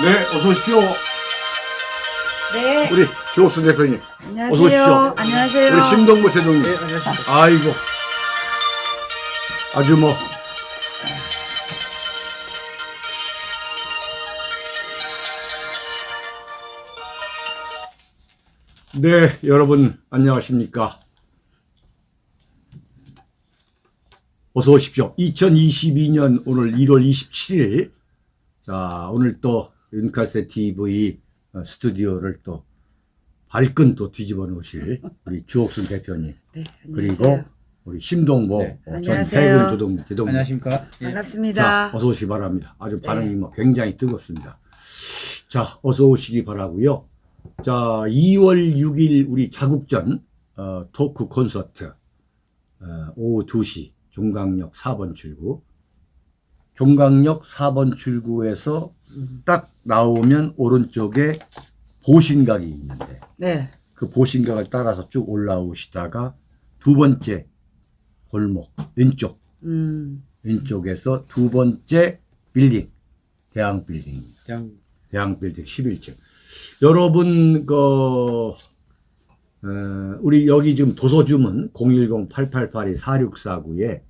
네, 어서 오십시오. 네. 우리 조옥순 대표님. 안녕하세요. 어서 오십시오. 안녕하세요. 우리 심동구 제동님. 네, 안녕하십니까. 아이고. 아주 뭐. 네, 여러분, 안녕하십니까. 어서 오십시오. 2022년 오늘 1월 27일. 자, 오늘 또 윤카세 TV 어, 스튜디오를 또 발끈 또 뒤집어 놓으실 우리 주옥순 대표님. 네, 그리고 안녕하세요. 우리 심동보 네. 어, 전. 해군 조동 제동 안녕하십니까. 예. 반갑습니다. 자 어서 오시기 바랍니다. 아주 반응이 네. 뭐 굉장히 뜨겁습니다. 자 어서 오시기 바라고요. 자 2월 6일 우리 자국전 어, 토크 콘서트 어, 오후 2시 종강역 4번 출구 종강역 4번 출구에서 딱 나오면 오른쪽에 보신각이 있는데 네. 그 보신각을 따라서 쭉 올라오시다가 두 번째 골목 왼쪽 음. 왼쪽에서 두 번째 빌딩 대항 빌딩입니다. 그냥 대항 빌딩 11층. 여러분 그 어, 우리 여기 지금 도서 주문 010-8882-4649에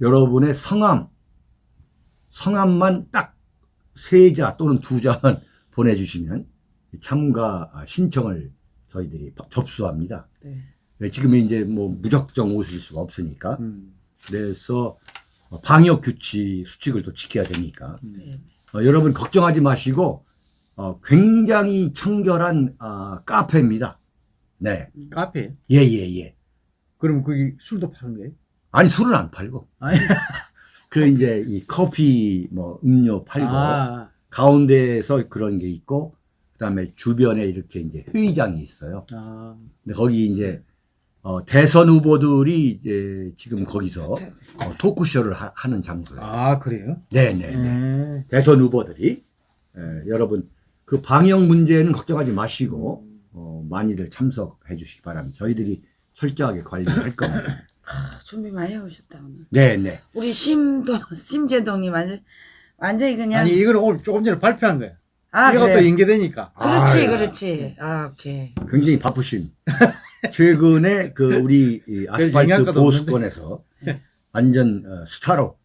여러분의 성함 성함만 딱 세 자 또는 두 자만 보내주시면 참가 신청을 저희들이 접수합니다. 네. 네, 지금 이제 뭐 무작정 오실 수가 없으니까 음. 그래서 방역 규칙 수칙을 또 지켜야 되니까 네. 어, 여러분 걱정하지 마시고 어, 굉장히 청결한 아, 카페입니다. 네, 카페. 예예 예. 그럼 거기 술도 파는 거예요? 아니 술은 안 팔고. 그 이제 이 커피 뭐 음료 팔고 아, 가운데에서 그런 게 있고 그다음에 주변에 이렇게 이제 회의장이 있어요. 아, 근데 거기 이제 어, 대선 후보들이 이제 지금 거기서 어, 토크쇼를 하, 는 장소예요. 아 그래요? 네네. 네. 대선 후보들이 예, 여러분 그 방역 문제는 걱정하지 마시고 어, 많이들 참석해 주시기 바랍니다. 저희들이 철저하게 관리할 겁니다. 아, 준비 많이 해오셨다 오늘. 네네. 우리 심도 심재동님 완전 완전히 그냥. 아니 이거는 오늘 조금 전에 발표한 거예요. 아 이것도 그래. 연계되니까. 그렇지 아유, 그렇지. 아 오케이. 굉장히 바쁘신 최근에 그 우리 이 아스팔트 보수권에서 완전 어, 스타로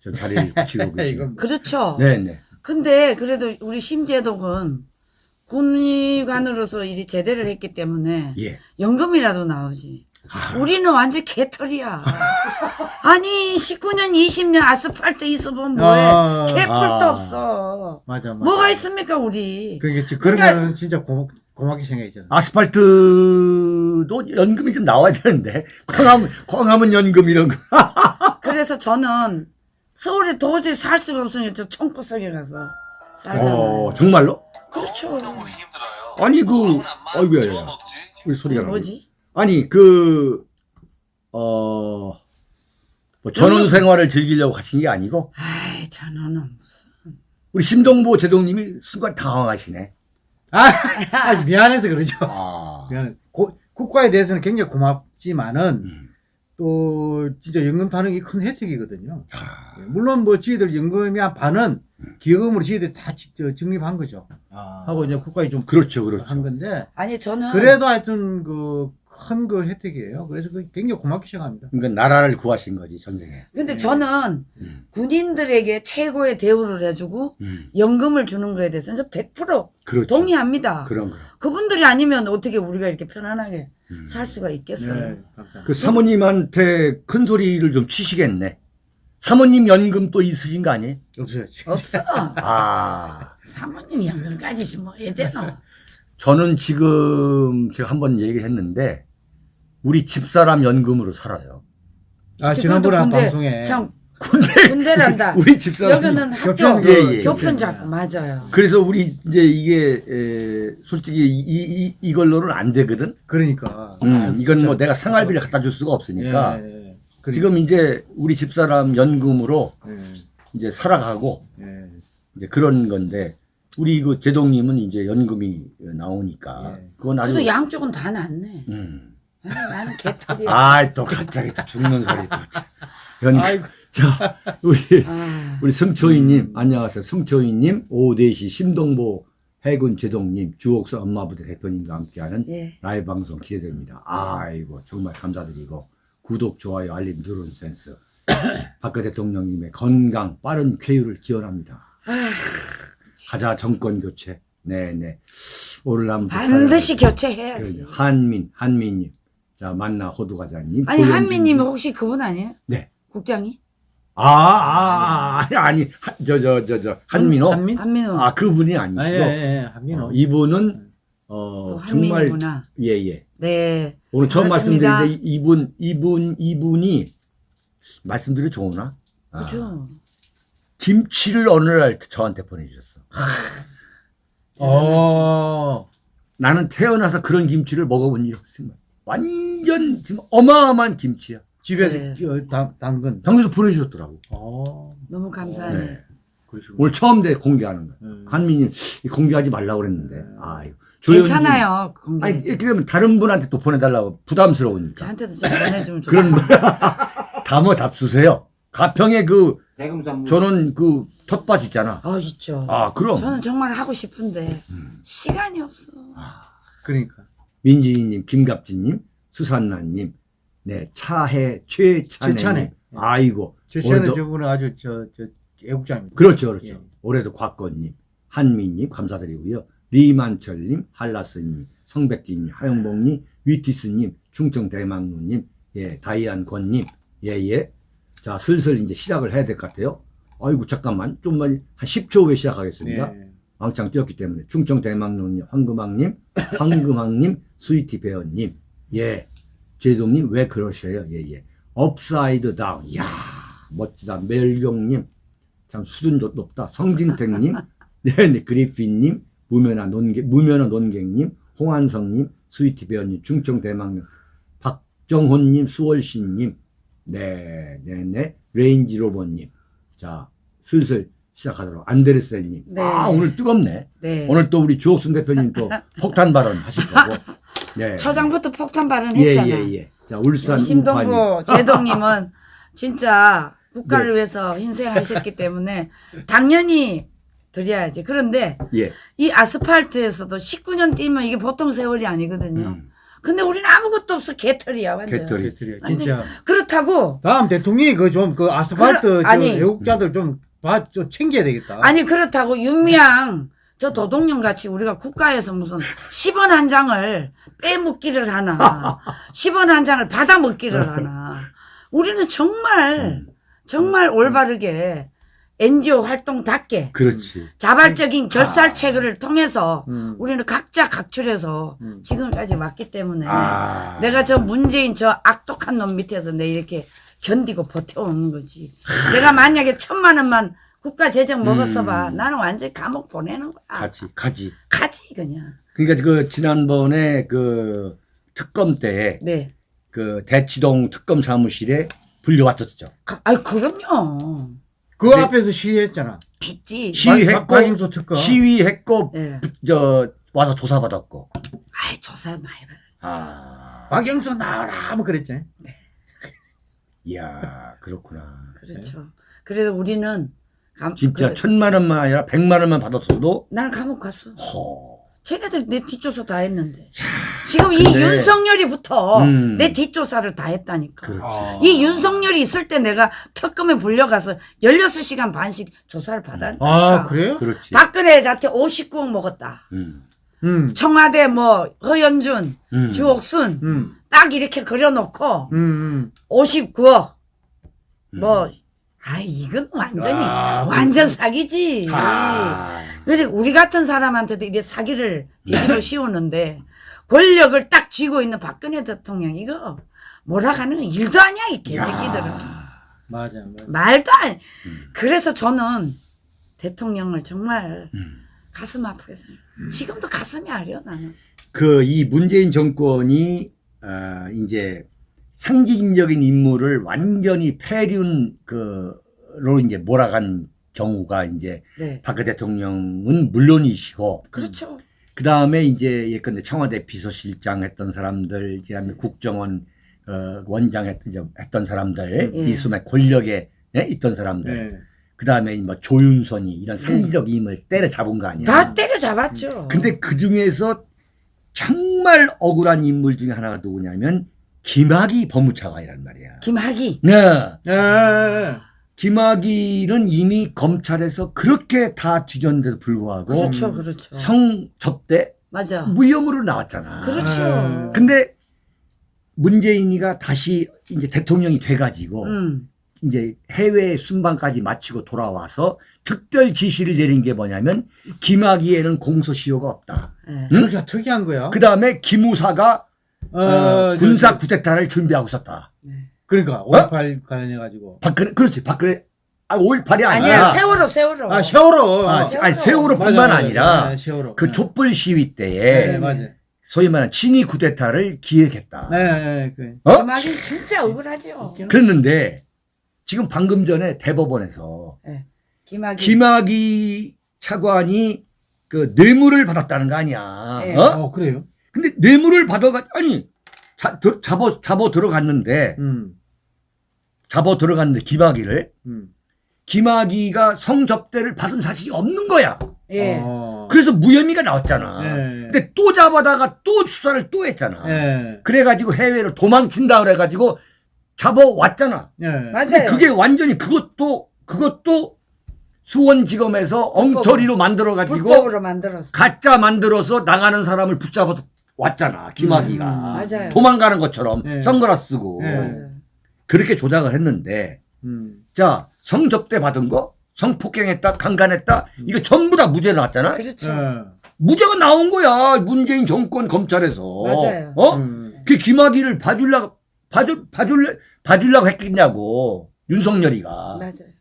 저 자리를 붙이고 계시고 이건 그렇죠. 네네. 근데 그래도 우리 심재동은 군의관으로서 일이 제대를 했기 때문에 예. 연금이라도 나오지. 아, 우리는 완전 개털이야. 아니 19년 20년 아스팔트 있어보면 뭐해? 아, 개뿔도 아. 없어. 맞아 맞아. 뭐가 있습니까 우리? 그러니까 지- 그러면은 진짜 고마, 고맙게 생각했잖아. 아스팔트도 연금이 좀 나와야 되는데 광화문 광화문 연금 이런 거. 그래서 저는 서울에 도저히 살 수가 없으니까 저 청구석에 가서 살잖아요. 어 정말로? 그렇죠. 너무 힘들어요. 아니 그 아이고야 야. 우리 소리가 나네. 뭐지? 아니 그 어. 뭐 전원 생활을 즐기려고 가신 게 아니고 아이 저는 무슨 우리 심동보 제동님이 순간 당황하시네. 아, 아, 미안해서 그러죠. 아, 미안해. 고- 국가에 대해서는 굉장히 고맙지만은 음. 또 진짜 연금 타는 게 큰 혜택이거든요. 아, 예, 물론 뭐 저희들 연금이 한 반은 기금으로 저희들이 다 적립한 거죠. 아. 하고 이제 국가에 좀 그렇죠, 한 그렇죠. 건데 아니 저는 그래도 하여튼 그 큰 그 혜택이에요. 그래서 그 굉장히 고맙게 생각합니다. 그러니까 나라를 구하신 거지 전생에. 근데 저는 음. 군인들에게 최고의 대우를 해주고 음. 연금을 주는 거에 대해서는 100% 그렇죠. 동의합니다. 그런 거. 그분들이 아니면 어떻게 우리가 이렇게 편안하게 음. 살 수가 있겠어요? 네, 감사합니다. 그 사모님한테 큰 소리를 좀 치시겠네. 사모님 연금 또 있으신 거 아니에요? 없어요. 없어. 아, 사모님 연금까지 뭐 해야 되나? 저는 지금 제가 한번 얘기했는데 우리 집사람 연금으로 살아요. 아, 한 군대 방송에 참 근데 군대란다. 우리 집사람 여기는 학교 교편, 예, 예. 교편 잡고 맞아요. 그래서 우리 이제 이게 에, 솔직히 이, 이, 이걸로는 안 되거든. 그러니까 음, 이건 뭐. 내가 생활비를 갖다 줄 수가 없으니까 예, 예, 예. 그러니까. 지금 이제 우리 집사람 연금으로 예. 이제 살아가고 예. 이제 그런 건데 우리 그 제동님은 이제 연금이 나오니까 예. 그건 아주 그래도 양쪽은 다 낫네. 음. 나는 개털이야. 아이 또 갑자기 또 죽는 소리 또. 참. 연... 아이고. 자 우리 아, 우리 승초이님 안녕하세요. 승초이님 오대시 심동보 해군 제동님 주옥수 엄마부대 대표님과 함께하는 예. 라이브 방송 기대됩니다. 아이고 정말 감사드리고 구독 좋아요 알림 누르는 센스 박근혜 대통령님의 건강 빠른 쾌유를 기원합니다. 아, 가자 정권 교체. 네네. 오늘 한번 반드시 교체해야지. 그러죠. 한민 한민님 자 만나 호두과자님 아니 조영진 한미님 님. 혹시 그분 아니에요? 네. 국장이? 아, 아, 아, 아니, 저, 저, 저, 저, 한민호? 한민? 한민호. 아, 그분이 아니시고, 아, 예, 예, 예. 한민호. 어, 이분은, 또 어, 정말, 한민이구나. 예, 예. 네. 오늘 처음 반갑습니다. 말씀드리는데, 이분, 이분, 이분이, 말씀드려 좋으나? 아, 그죠. 김치를 어느 날 저한테 보내주셨어. 어. 나는 태어나서 그런 김치를 먹어본 일이 없습니다. 완전, 지금 어마어마한 김치야. 집에서 네. 어, 당, 당근. 당에서 보내주셨더라고. 어. 너무 감사하네. 네. 오늘 처음 돼, 공개하는 거야. 음. 한민이 공개하지 말라고 그랬는데, 음. 아유. 괜찮아요. 공개. 아니 이렇게 되면 다른 분한테 또 보내달라고 부담스러우니까 저한테도 좀 보내주면 좋 그런 담어 잡수세요. 가평에 그. 저는 그 텃밭 있잖아. 어 있죠. 아 그럼 저는 정말 하고 싶은데 음. 시간이 없어. 그러니까. 민지희님, 김갑진님, 수산나님, 네 차해 최찬혜님. 최찬혜. 아이고 최찬은 올해도- 저분은 아주 저, 저, 애국자입니다. 그렇죠, 그렇죠. 예. 올해도 곽건님, 한미님 감사드리고요. 리만철님, 한라스님, 성백진님, 하영복님, 위티스님, 충청 대망루님, 예, 다이안권님, 예, 예. 자, 슬슬 이제 시작을 해야 될 것 같아요. 아이고, 잠깐만. 좀만, 한 10초 후에 시작하겠습니다. 예. 왕창 뛰었기 때문에. 충청 대망루님, 황금왕님, 황금왕님, 스위티 배어님, 예. 제동님, 왜 그러셔요? 예, 예. 업사이드 다운. 이야, 멋지다. 멜경님, 참 수준 도 높다. 성진택님, 네, 네, 그리핀님, 무면화 논객, 무면화 논객님, 홍한성님, 스위티 배어님, 충청 대망님, 박정훈님, 수월신님, 네, 네, 네, 레인지 로버님. 자, 슬슬 시작하도록. 안데르센님. 네. 아, 오늘 뜨겁네. 네. 오늘 또 우리 주옥순 대표님 또 폭탄 발언 하실 거고. 네. 초장부터 폭탄 예, 발언했잖아. 예, 예. 자, 울산 우파님. 심동보 제동님은 진짜 국가를 위해서 희생하셨기 때문에 당연히 드려야지. 그런데 예. 이 아스팔트에서도 19년 뛰면 이게 보통 세월이 아니거든요. 음. 근데 우리는 아무것도 없어 개털이야 완전. 개털이. 개털이야. 진짜. 그렇다고 다음 대통령이 그 좀그 아스팔트 저 아니. 애국자들 좀 봐, 좀 챙겨야 되겠다. 아니 그렇다고 윤미향 저 도동령 같이 우리가 국가에서 무슨 10원 한 장을 빼먹기를 하나 10원 한 장을 받아먹기를 하나 우리는 정말 정말 올바르게 NGO 활동답게 그렇지. 자발적인 결살체계를 통해서 음. 우리는 각자 각출해서 음. 지금까지 왔기 때문에 아. 내가 저 문재인 저 악독한 놈 밑에서 내 이렇게 견디고 버텨오는 거지. 내가 만약에 천만 원만 국가 재정 먹었어 봐. 음. 나는 완전히 감옥 보내는 거야. 가지, 가지. 가지 그냥. 그러니까 그 지난번에 그 특검 때 네. 그 대치동 특검 사무실에 불려왔었죠. 가, 아이 그럼요. 그 네. 앞에서 시위했잖아. 했지. 시위했고. 시위했고 예. 저 와서 조사받았고. 아이 조사 많이 받아. 아. 박영수 나와라 뭐 그랬지. 이야, 그렇구나. 그렇죠. 그래서 우리는 감, 진짜 그, 천만 원만 아니라 백만 원만 받았어도 나는 감옥 갔어. 허. 쟤네들 내 뒷조사 다 했는데. 지금 이 근데- 윤석열이부터 음. 내 뒷조사를 다 했다니까. 그렇지. 아. 이 윤석열이 있을 때 내가 특검에 불려가서 16시간 반씩 조사를 받았다. 아 그래요? 그렇지. 박근혜한테 59억 먹었다. 음. 음. 청와대 뭐 허연준, 음. 주옥순 음. 딱 이렇게 그려놓고 음. 음. 59억 음. 뭐아 이건 완전히 아, 완전 사기지. 아. 그래 우리 같은 사람한테도 이래 사기를 뒤집어 씌우는데 권력을 딱 쥐고 있는 박근혜 대통령 이거 몰아가는 건 일도 아니야 이 개새끼들은. 맞아. 맞아. 말도 안. 음. 그래서 저는 대통령을 정말 음. 가슴 아프게 생각. 지금도 가슴이 아려 나는. 그 이 문재인 정권이 아, 이제 상징적인 인물을 완전히 폐륜 그로 이제 몰아간 경우가 이제 네. 박근혜 대통령은 물론이시고 그렇죠. 그 다음에 이제 예컨대 청와대 비서실장 했던 사람들, 그다음에 국정원 어, 원장 했, 했던 사람들, 예. 이 소매 권력에 예, 있던 사람들, 네. 그 다음에 뭐 조윤선이 이런 상기적 임을 때려잡은 거 아니야. 다 때려잡았죠. 근데 그 중에서 정말 억울한 인물 중에 하나가 누구냐면 김학의 법무차관이란 말이야. 김학이. 네. 예. 김학의는 이미 검찰에서 그렇게 다 뒤졌는데도 불구하고 그렇죠, 음. 그렇죠. 성접대 맞아. 무혐의로 나왔잖아. 그렇죠. 아. 근데 문재인이가 다시 이제 대통령이 돼가지고 음. 이제 해외 순방까지 마치고 돌아와서 특별 지시를 내린 게 뭐냐면 김학의에는 공소시효가 없다. 예. 응? 특이한, 특이한 거야. 그 다음에 김우사가 어, 어, 저, 군사 저, 쿠데타를 준비하고 있었다. 그러니까 5.18 관련해가지고. 박근혜 그렇지 박근혜 아 5.18이 아니라 아니야, 세월호, 세월호. 아 세월호. 아, 세월호. 아니, 세월호뿐만 맞아, 맞아, 아니라 맞아, 세월호. 그 네. 촛불 시위 네, 때에 맞아. 소위 말하는 친위 쿠데타를 기획했다. 네, 네, 그. 어? 김학이 진짜 억울하죠. 그랬는데 지금 방금 전에 대법원에서 김학이. 김학의 차관이 그 뇌물을 받았다는 거 아니야. 예. 어? 어, 그래요? 근데 뇌물을 받아가 아니 자, 들- 잡아 잡아 들어갔는데 음, 잡아 들어갔는데 김학의를 음. 김학의가 성접대를 받은 사실이 없는 거야. 예. 어. 그래서 무혐의가 나왔잖아. 네. 근데 또 잡아다가 또 수사를 또 했잖아. 예. 그래가지고 해외로 도망친다 그래가지고 잡아왔잖아. 예. 맞아요. 근데 그게 완전히 그것도 그것도 수원지검에서 엉터리로 만들어가지고 불법으로 만들었어. 가짜 만들어서 나가는 사람을 붙잡아서 왔잖아. 김학의가 음, 맞아요. 도망가는 것처럼 네. 선글라스 쓰고 네. 맞아요. 그렇게 조작을 했는데 음. 자 성접대 받은 거 성폭행했다 강간했다 이거 전부 다 무죄 나왔잖아. 그렇죠. 예. 무죄가 나온 거야 문재인 정권 검찰에서. 맞아요. 어? 음. 그 김학의를 봐주려고 봐주 봐줄래 봐주려고 했겠냐고 윤석열이가. 맞아요.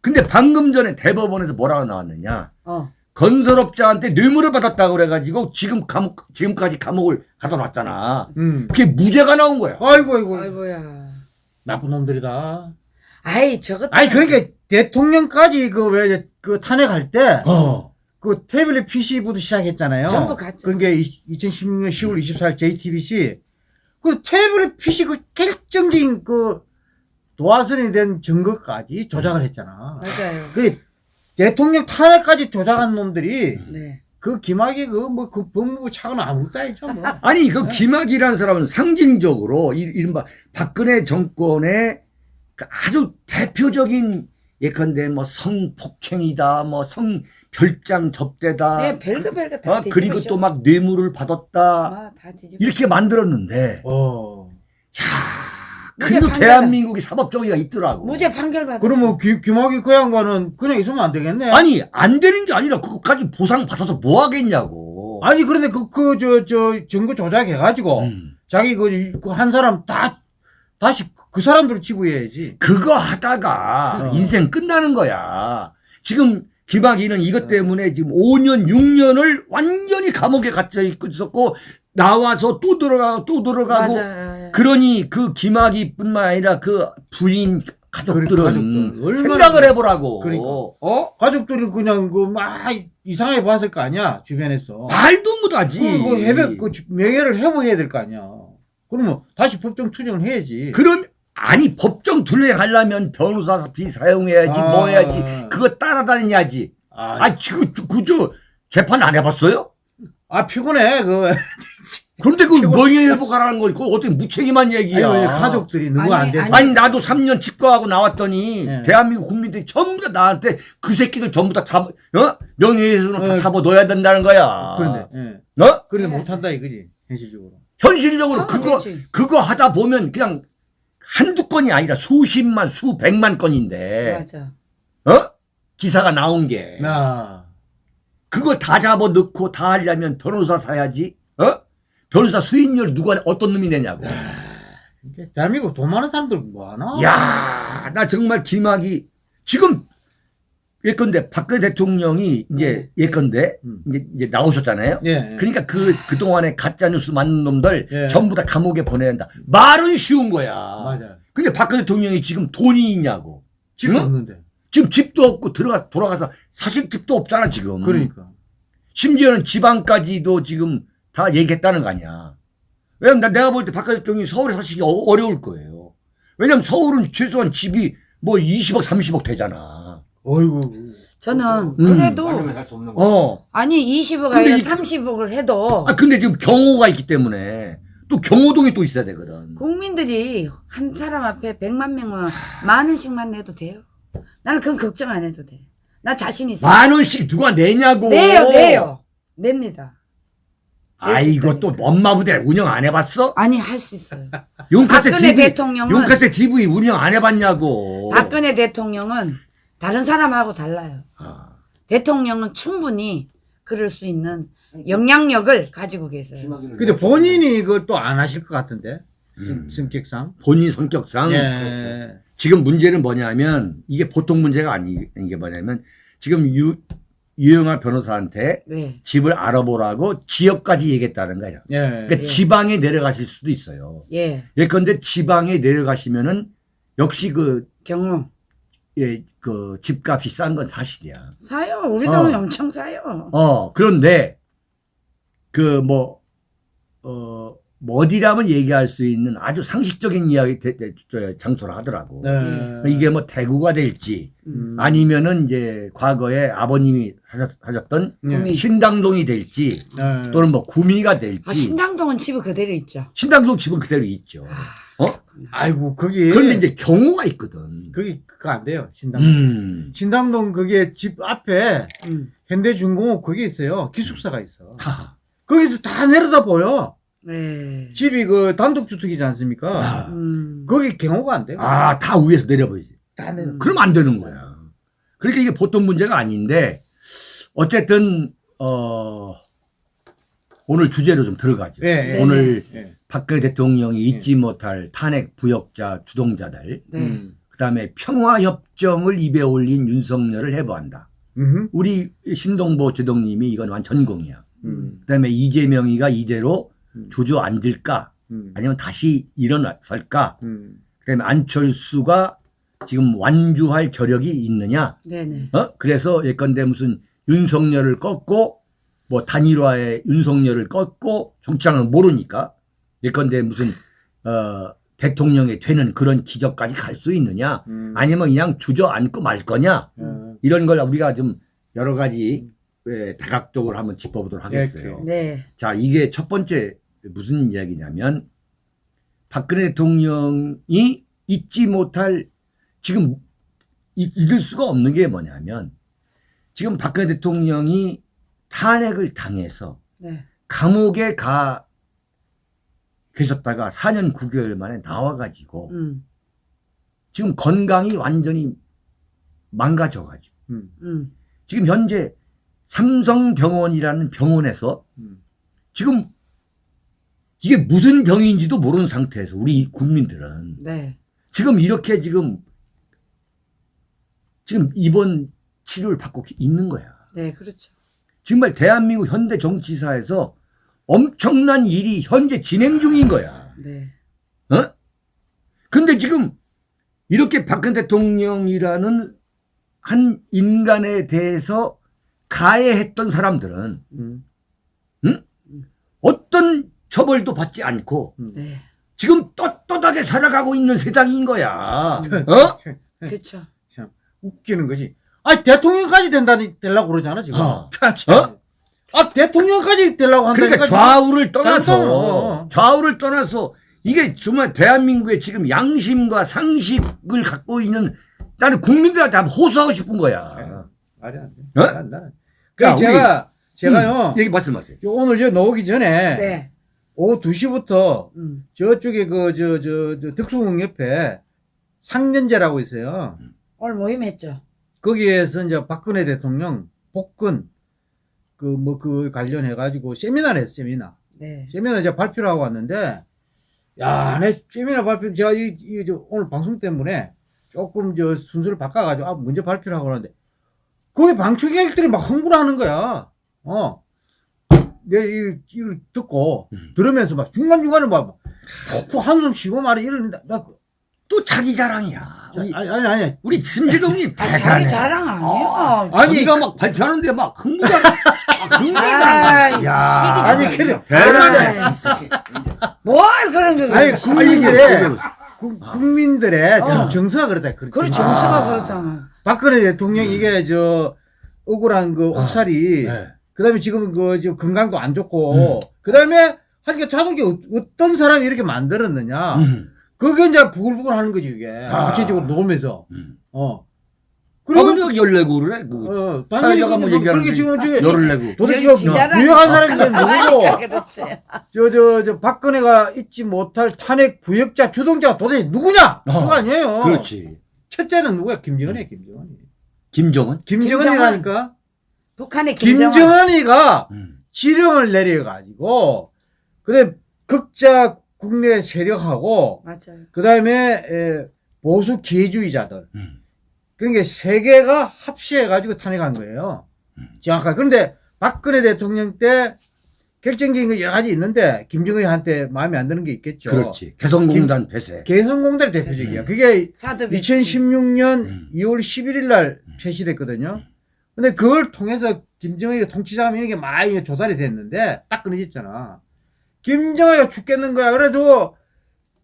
근데 방금 전에 대법원에서 뭐라고 나왔느냐? 어. 건설업자한테 뇌물을 받았다고 그래가지고 지금 감옥 지금까지 감옥을 가둬놨잖아. 음. 그게 무죄가 나온 거야. 아이고, 아이고. 아이고야. 나쁜 놈들이다. 아이, 저것. 아니, 그러니까 대통령까지 그 왜 그 탄핵할 때 어. 그 태블릿 PC부터 시작했잖아요. 전부 가짜. 그게 2016년 10월 24일 JTBC 그 태블릿 PC 그 결정적인 그 도화선이 된 증거까지 조작을 했잖아. 맞아요. 그 대통령 탄핵까지 조작한 놈들이 네. 그 김학의 그뭐 그 법무부 차관 아무것도 아니죠 뭐. 아니 그 네. 김학이라는 사람은 상징적으로 이- 이른바 박근혜 정권의 그 아주 대표적인 예컨대 뭐 성폭행이다, 뭐 성 별장 접대다, 네, 별거 별거 다 어, 그리고 또 막 뇌물을 받았다 아, 다 뒤집어. 이렇게 만들었는데, 어. 야, 그래도 대한민국이 사법정의가 있더라고. 무죄 판결 받았 그러면 김, 김학의 그 양반은 그냥 있으면 안 되겠네. 아니 안 되는 게 아니라 그것까지 보상 받아서 뭐 하겠냐고. 아니 그런데 그 그 저 저 증거 조작해가지고 음. 자기 그한 사람 다 다시 그 사람들을 지구해야지. 그거 하다가 어. 인생 끝나는 거야. 지금 김학의는 이것 어. 때문에 지금 5년, 6년을 완전히 감옥에 갇혀 있었고 나와서 또 들어가고 또 들어가고 맞아요. 그러니 그 김학의뿐만 아니라 그 부인 가족들은 가족들. 생각을 해보라고. 그러니까. 어? 가족들이 그냥 그 막 이상하게 봤을 거 아니야 주변에서. 말도 못하지. 그, 그 해배 그 명예를 회복해야 될 거 아니야. 그러면 다시 법정 투쟁을 해야지. 그럼 아니 법정 둘레하려면 변호사 비 사용해야지 아. 뭐 해야지 그거 따라다녀야지. 아, 아, 지금 그저 재판 안 해봤어요? 아 피곤해 그. 그런데 그 명예 회복하라는 건 그거 어떻게 무책임한 얘기야. 아니, 가족들이 누구 아니, 안 돼서. 아니, 나도 3년 치과하고 나왔더니 네. 대한민국 국민들이 전부 다 나한테 그 새끼들 전부 다 잡아 어? 명예훼손으로 다 어. 잡아 넣어야 된다는 거야. 그런데 예. 어? 그런데 네. 못한다 이거지 현실적으로. 현실적으로 아, 그거 그렇지. 그거 하다 보면 그냥 한두 건이 아니라 수십만 수백만 건인데 맞아. 어? 기사가 나온 게 아. 그걸 다 잡아 넣고 다 하려면 변호사 사야지. 어? 변호사 수임료를 누가 어떤 놈이 내냐고. 이게 대한민국 돈 많은 사람들 뭐 하나? 야, 나 정말 김학이 지금 예컨대 박근혜 대통령이 이제 예컨대 음. 이제, 이제 나오셨잖아요. 예. 그러니까 그 그동안에 가짜 뉴스 만든 놈들 예. 전부 다 감옥에 보내야 한다. 말은 쉬운 거야. 맞아. 근데 박근혜 대통령이 지금 돈이 있냐고. 지금 응? 없는데. 지금 집도 없고 들어가 돌아가서 사실 집도 없잖아 지금. 그러니까. 심지어는 지방까지도 지금 다 얘기했다는 거 아니야. 왜냐면 나- 내가 볼 때 박근혜 대통령이 서울에 사시기 어- 어려울 거예요. 왜냐면 서울은 최소한 집이 뭐 20억, 30억 되잖아. 어이구. 저는 음. 그래도 거. 어. 아니 20억 근데 아니라 이- 30억을 해도 아, 근데 지금 경호가 있기 때문에 또 경호동이 또 있어야 되거든. 국민들이 한 사람 앞에 100만 명만 만 원씩만 내도 돼요. 나는 그건 걱정 안 해도 돼. 나 자신 있어. 만 원씩 누가 내냐고. 내요, 내요. 냅니다. 아이고 또 엄마 부대 운영 안 해봤어? 아니 할 수 있어요. 용카세 박근혜 TV, 대통령은 용카세 TV 운영 안 해봤냐고. 박근혜 대통령은 다른 사람하고 달라요. 아, 대통령은 충분히 그럴 수 있는 영향력을 가지고 계세요. 근데 뭐 본인이 이걸 또안 하실 것 같은데. 음. 성격상. 본인 성격상 예. 지금 문제는 뭐냐면 이게 보통 문제가 아닌 게 뭐냐면 지금 유, 유영아 변호사한테 네. 집을 알아보라고 지역까지 얘기했다는 거예요. 예. 그러니까 예. 지방에 내려가실 수도 있어요. 예. 예컨대 지방에 내려가시면은 역시 그, 경호. 예, 그 집값이 싼 건 사실이야. 사요. 우리 동네 어. 엄청 사요. 어, 그런데 그 뭐, 어, 뭐 어디라면 얘기할 수 있는 아주 상식적인 이야기, 대- 대- 저, 장소를 하더라고. 네. 이게 뭐 대구가 될지 음. 아니면은 이제 과거에 아버님이 사셨, 사셨던 예. 구미. 신당동이 될지 예. 또는 뭐 구미가 될지 아, 신당동은 집이 그대로 있죠. 신당동 집은 그대로 있죠. 아, 어? 아이고 거기 그런데 이제 경우가 있거든. 거기 그거 안 돼요. 신당. 음. 신당동 그게 집 앞에 음. 현대중공업 거기 있어요. 기숙사가 있어. 하. 거기서 다 내려다 보여. 네. 집이 그 단독주택이지 않습니까? 아, 음. 거기 경호가 안 돼요. 아, 다 위에서 내려보이지. 다 내려. 음. 그럼 안 되는 거야. 그러니까 이게 보통 문제가 아닌데 어쨌든 어 오늘 주제로 좀 들어가죠. 예, 예. 오늘 예. 박근혜 대통령이 잊지 못할 탄핵 부역자 주동자들 네. 음. 그다음에 평화협정을 입에 올린 윤석열을 해부한다. 음흠. 우리 신동보 제동님이 이건 완 전 공이야. 음. 그다음에 이재명이가 이대로 음. 주저앉을까 음. 아니면 다시 일어설까 음. 그다음에 안철수가 지금 완주할 저력이 있느냐 네네. 어 그래서 예컨대 무슨 윤석열을 꺾고 뭐 단일화에 윤석열을 꺾고 정치하는 모르니까 예컨대 무슨 어 대통령이 되는 그런 기적까지 갈 수 있느냐 음. 아니면 그냥 주저앉고 말 거냐 어. 이런 걸 우리가 좀 여러 가지 예, 다각적으로 한번 짚어보도록 하겠어요. 네. 자, 이게 첫 번째 무슨 이야기냐면 박근혜 대통령이 잊지 못할 지금 잊- 잊을 수가 없는 게 뭐냐면 지금 박근혜 대통령이 탄핵을 당해서 네. 감옥에 가 계셨다가 4년 9개월 만에 나와가지고 음. 지금 건강이 완전히 망가져가지고 음. 음. 지금 현재 삼성병원이라는 병원에서 음. 지금 이게 무슨 병인지도 모르는 상태에서 우리 국민들은 네. 지금 이렇게 지금 지금 입원 치료를 받고 있는 거야. 네, 그렇죠. 정말 대한민국 현대 정치사에서 엄청난 일이 현재 진행 중인 거야. 네. 어? 근데 지금 이렇게 박근혜 대통령이라는 한 인간에 대해서 가해했던 사람들은 음. 어떤 처벌도 받지 않고 네. 지금 떳떳하게 살아가고 있는 세상인 거야. 음. 어? 그렇죠. 참 웃기는 거지. 아 대통령까지 된다니 되려고 그러잖아 지금. 어. 참. 어? 아 대통령까지 되려고 한다니까. 그러니까 좌우를 떠나서. 좌우를 떠나서 이게 정말 대한민국의 지금 양심과 상식을 갖고 있는 나는 국민들한테 한번 호소하고 싶은 거야. 말이 안 돼. 어? 말이 안 돼. 자, 그 제가 제가요 음, 얘기 말씀하세요. 요 오늘 저 나오기 전에 네. 오후 2시부터 음. 저쪽에 그 저 저저 덕수궁 옆에 상년제라고 있어요. 오늘 모임했죠. 거기에서 이제 박근혜 대통령 복근 그 뭐 그 관련해 가지고 세미나를 했어 세미나. 네. 세미나 제가 발표를 하고 왔는데 야, 내 세미나 발표 제가 이, 이, 저 오늘 방송 때문에 조금 저 순서를 바꿔가지고 아 먼저 발표를 하고 그러는데 거기 방청객들이 막 흥분하는 거야. 어. 내 이, 이걸 듣고 음. 들으면서 막 중간중간에 막 푹푹 한숨 쉬고 말이 이러는데 나 그- 또 자기 자랑이야. 우리, 아니 아니 아니 우리 심재동이 아, 자기 대단해. 자랑 아니야. 어, 아니, 자기가 막 발표하는데 막 흥분하는, 막 아, 야, 아니 그래 대단해. 뭘 그런 거 아니. 국민들의 국- 국민들의 어. 정- 정서가 그렇다 그렇지. 그래 정서가 그렇잖아. 박근혜 대통령 이게 저 억울한 그 옥살이 네. 그 다음에 지금 그 지금 건강도 안 좋고 그다음에 하니까 자동차 어- 어떤 사람이 이렇게 만들었느냐 음. 그게 이제 부글부글 하는 거지 그게 아. 구체적으로 놓으면서 음. 어 아, 그리고 근데 열내고 그래? 그, 어 당연히 뭐 그게 얘기하는데 지금 지금 열을 내고. 도대체 이게. 부여한 사람이 누구고 그러니까 그렇지. 저저 저 박근혜가 잊지 못할 탄핵 부역자 주동자가 도대체 누구냐 어. 그거 아니에요 그렇지. 첫째는 누구야 김정은이야 김정은이 김정은? 김정은이라니까 북한의 김정은. 김정은이가 음. 지령을 내려 가지고 그다음 극자 국내 세력하고 맞아요. 그다음에 보수 기회주의자들 음. 그러니까 세 개가 합치해가지고 탄핵한 거예요. 정확하게. 그런데 박근혜 대통령 때 결정적인 거 여러 가지 있는데 김정은한테 마음에 안 드는 게 있겠죠. 그렇지. 개성공단 폐쇄. 개성공단이 대표적이야. 음. 그게 사드 2016년 음. 2월 11일 날 폐시됐거든요. 근데 그걸 통해서 김정은이가 통치자면 이게 많이 조달이 됐는데 딱 끊어졌잖아. 김정은이가 죽겠는 거야. 그래도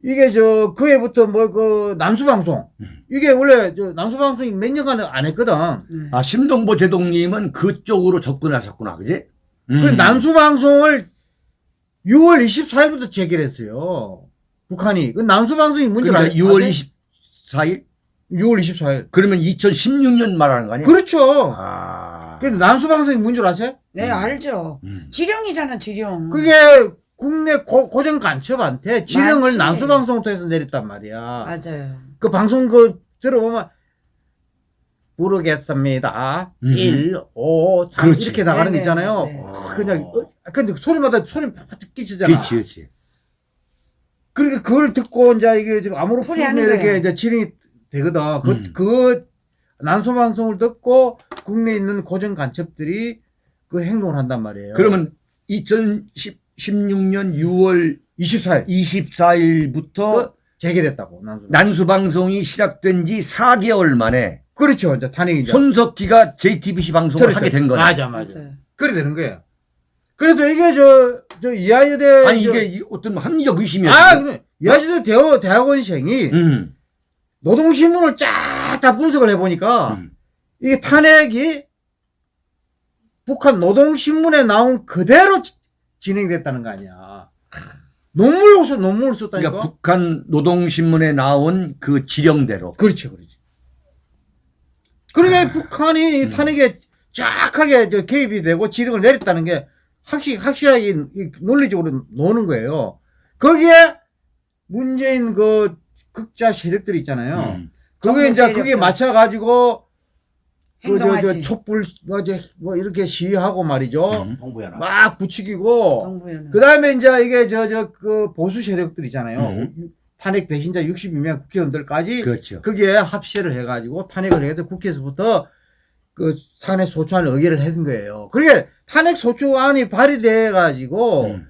이게 저 그 해부터 뭐 그 남수방송 음. 이게 원래 저 남수방송이 몇 년간 안 했거든. 네. 아, 심동보 제동님은 그쪽으로 접근하셨구나. 그지? 음. 그 남수방송을 6월 24일부터 재개했어요. 북한이. 그 남수방송이 뭔지 그러니까 알- 6월 아세요? 24일? 6월 24일. 그러면 2016년 말하는 거 아니야? 그렇죠. 아. 그 남수방송이 뭔 줄 아세요? 네, 알죠. 음. 지령이잖아, 지령. 그게 국내 고, 고정 간첩한테 지령을 많지. 남수방송을 통해서 내렸단 말이야. 맞아요. 그 방송 그 들어보면 부르겠습니다. 음. 1, 5, 3 그렇지. 이렇게 나가는 거 네네, 있잖아요. 네. 그냥 어, 근데 소리마다 소리 팍팍 끼치잖아. 그렇지, 그렇지. 그러니까 그걸 듣고 이제 이게 지금 아무로 풀면 이렇게. 이제 진행이 되거든. 그, 음. 그 난소 방송을 듣고 국내에 있는 고정 간첩들이 그 행동을 한단 말이에요. 그러면 2016년 6월 24일 24일부터 그 재개됐다고 난소. 난수방송이 시작된 지 4개월 만에 그렇죠. 이제 탄핵이죠. 손석희가 JTBC 방송을 그렇죠. 하게 된 거야. 맞아, 맞아. 맞아요. 그래 되는 거예요. 그래서 이게 저, 저 이하여대. 아니 저- 이게 이- 어떤 합리적 의심이야. 아. 그래. 이하여대 대학, 대학원생이 음. 노동신문을 쫙 다 분석을 해보니까 음. 이게 탄핵이 북한 노동신문에 나온 그대로 지- 진행됐다는 거 아니야. 논문을 써, 논문을 썼다니까. 그러니까 북한 노동신문에 나온 그 지령대로. 그렇죠, 그렇죠. 그러니까 아. 북한이 이 탄핵에 쫙하게 저 개입이 되고 지령을 내렸다는 게 확실, 확실하게 이 논리적으로 노는 거예요. 거기에 문재인 그 극자 세력들 있잖아요. 음. 그게 이제 정부 그게 세력들. 맞춰가지고 행동하지. 촛불 뭐, 이제 뭐 이렇게 시위하고 말이죠. 음. 홍보연합. 막 부추기고 동부연은. 그 다음에 이제 이게 저 저 그 보수 세력들 있잖아요. 음. 탄핵 배신자 62명 국회의원들까지 그렇죠. 거기에 합세를 해가지고 탄핵을 해서 국회에서부터 그 탄핵 소추안을 의결을 한 거예요. 그게 탄핵 소추안이 발의돼가지고 음.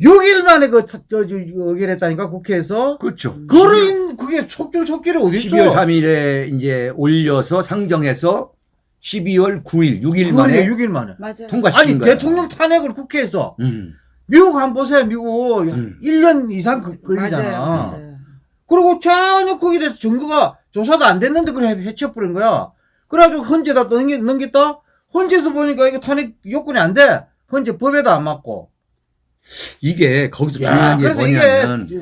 6일 만에 그 타- 저, 저, 의결했다니까 국회에서. 그렇죠. 그거를 인- 그게 어디 있어? 12월 3일에 이제 올려서 상정해서 12월 9일, 6일 만에 6일 만에. 맞아요. 통과시킨 아니 거야. 대통령 탄핵을 국회에서 음. 미국 한번 보세요 미국 음. 1년 이상 그- 걸리잖아 맞아요. 맞아요. 그리고 전혀 거기에 대해서 증거가 조사도 안 됐는데 그래 해쳐버린 거야 그래가지고 헌재다 또 넘기, 넘겼다 헌재에서 보니까 이게 탄핵 요건이 안 돼 헌재 법에도 안 맞고 이게 거기서 야, 중요한 게 그래서 뭐냐면 이게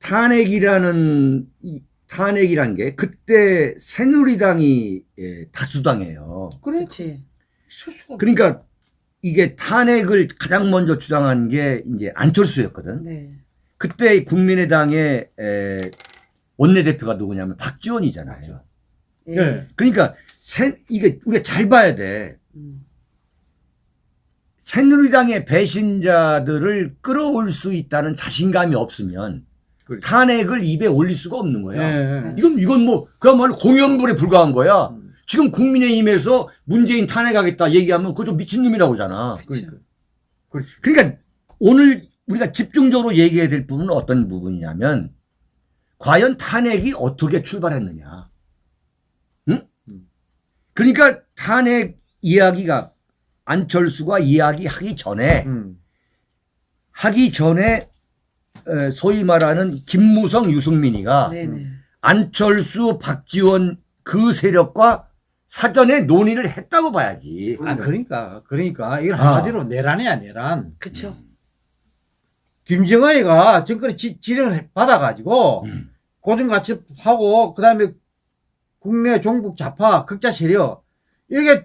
탄핵이라는 이 탄핵이란 게 그때 새누리당이 예, 다수당이에요. 그렇지. 그러니까 이게 탄핵을 가장 먼저 주장한 게 이제 안철수였거든. 네. 그때 국민의당의 에, 원내대표가 누구냐면 박지원이잖아요. 예. 예. 그러니까 새, 이게 우리가 잘 봐야 돼. 음. 새누리당의 배신자들을 끌어올 수 있다는 자신감이 없으면 그렇죠. 탄핵을 입에 올릴 수가 없는 거야. 예, 예. 이건 이건 뭐 그야말로 공연불에 불과한 거야. 음. 지금 국민의힘에서 문재인 탄핵하겠다 얘기하면 그거 좀 미친놈이라고 하잖아. 그렇죠. 그러니까. 그렇죠. 그러니까 오늘 우리가 집중적으로 얘기해야 될 부분은 어떤 부분이냐면 과연 탄핵이 어떻게 출발했느냐. 응? 음. 그러니까 탄핵 이야기가 안철수가 이야기하기 전에 음. 하기 전에 에, 소위 말하는 김무성 유승민이가 네네. 안철수 박지원 그 세력과 사전에 논의를 했다고 봐야지. 아 그러니까 그러니까 이건 아. 한마디로 내란이야 내란. 그쵸. 김정은이가 정권의 지, 지령을 받아가지고 음. 고정같이 하고 그다음에 국내 종북 좌파 극자 세력 이렇게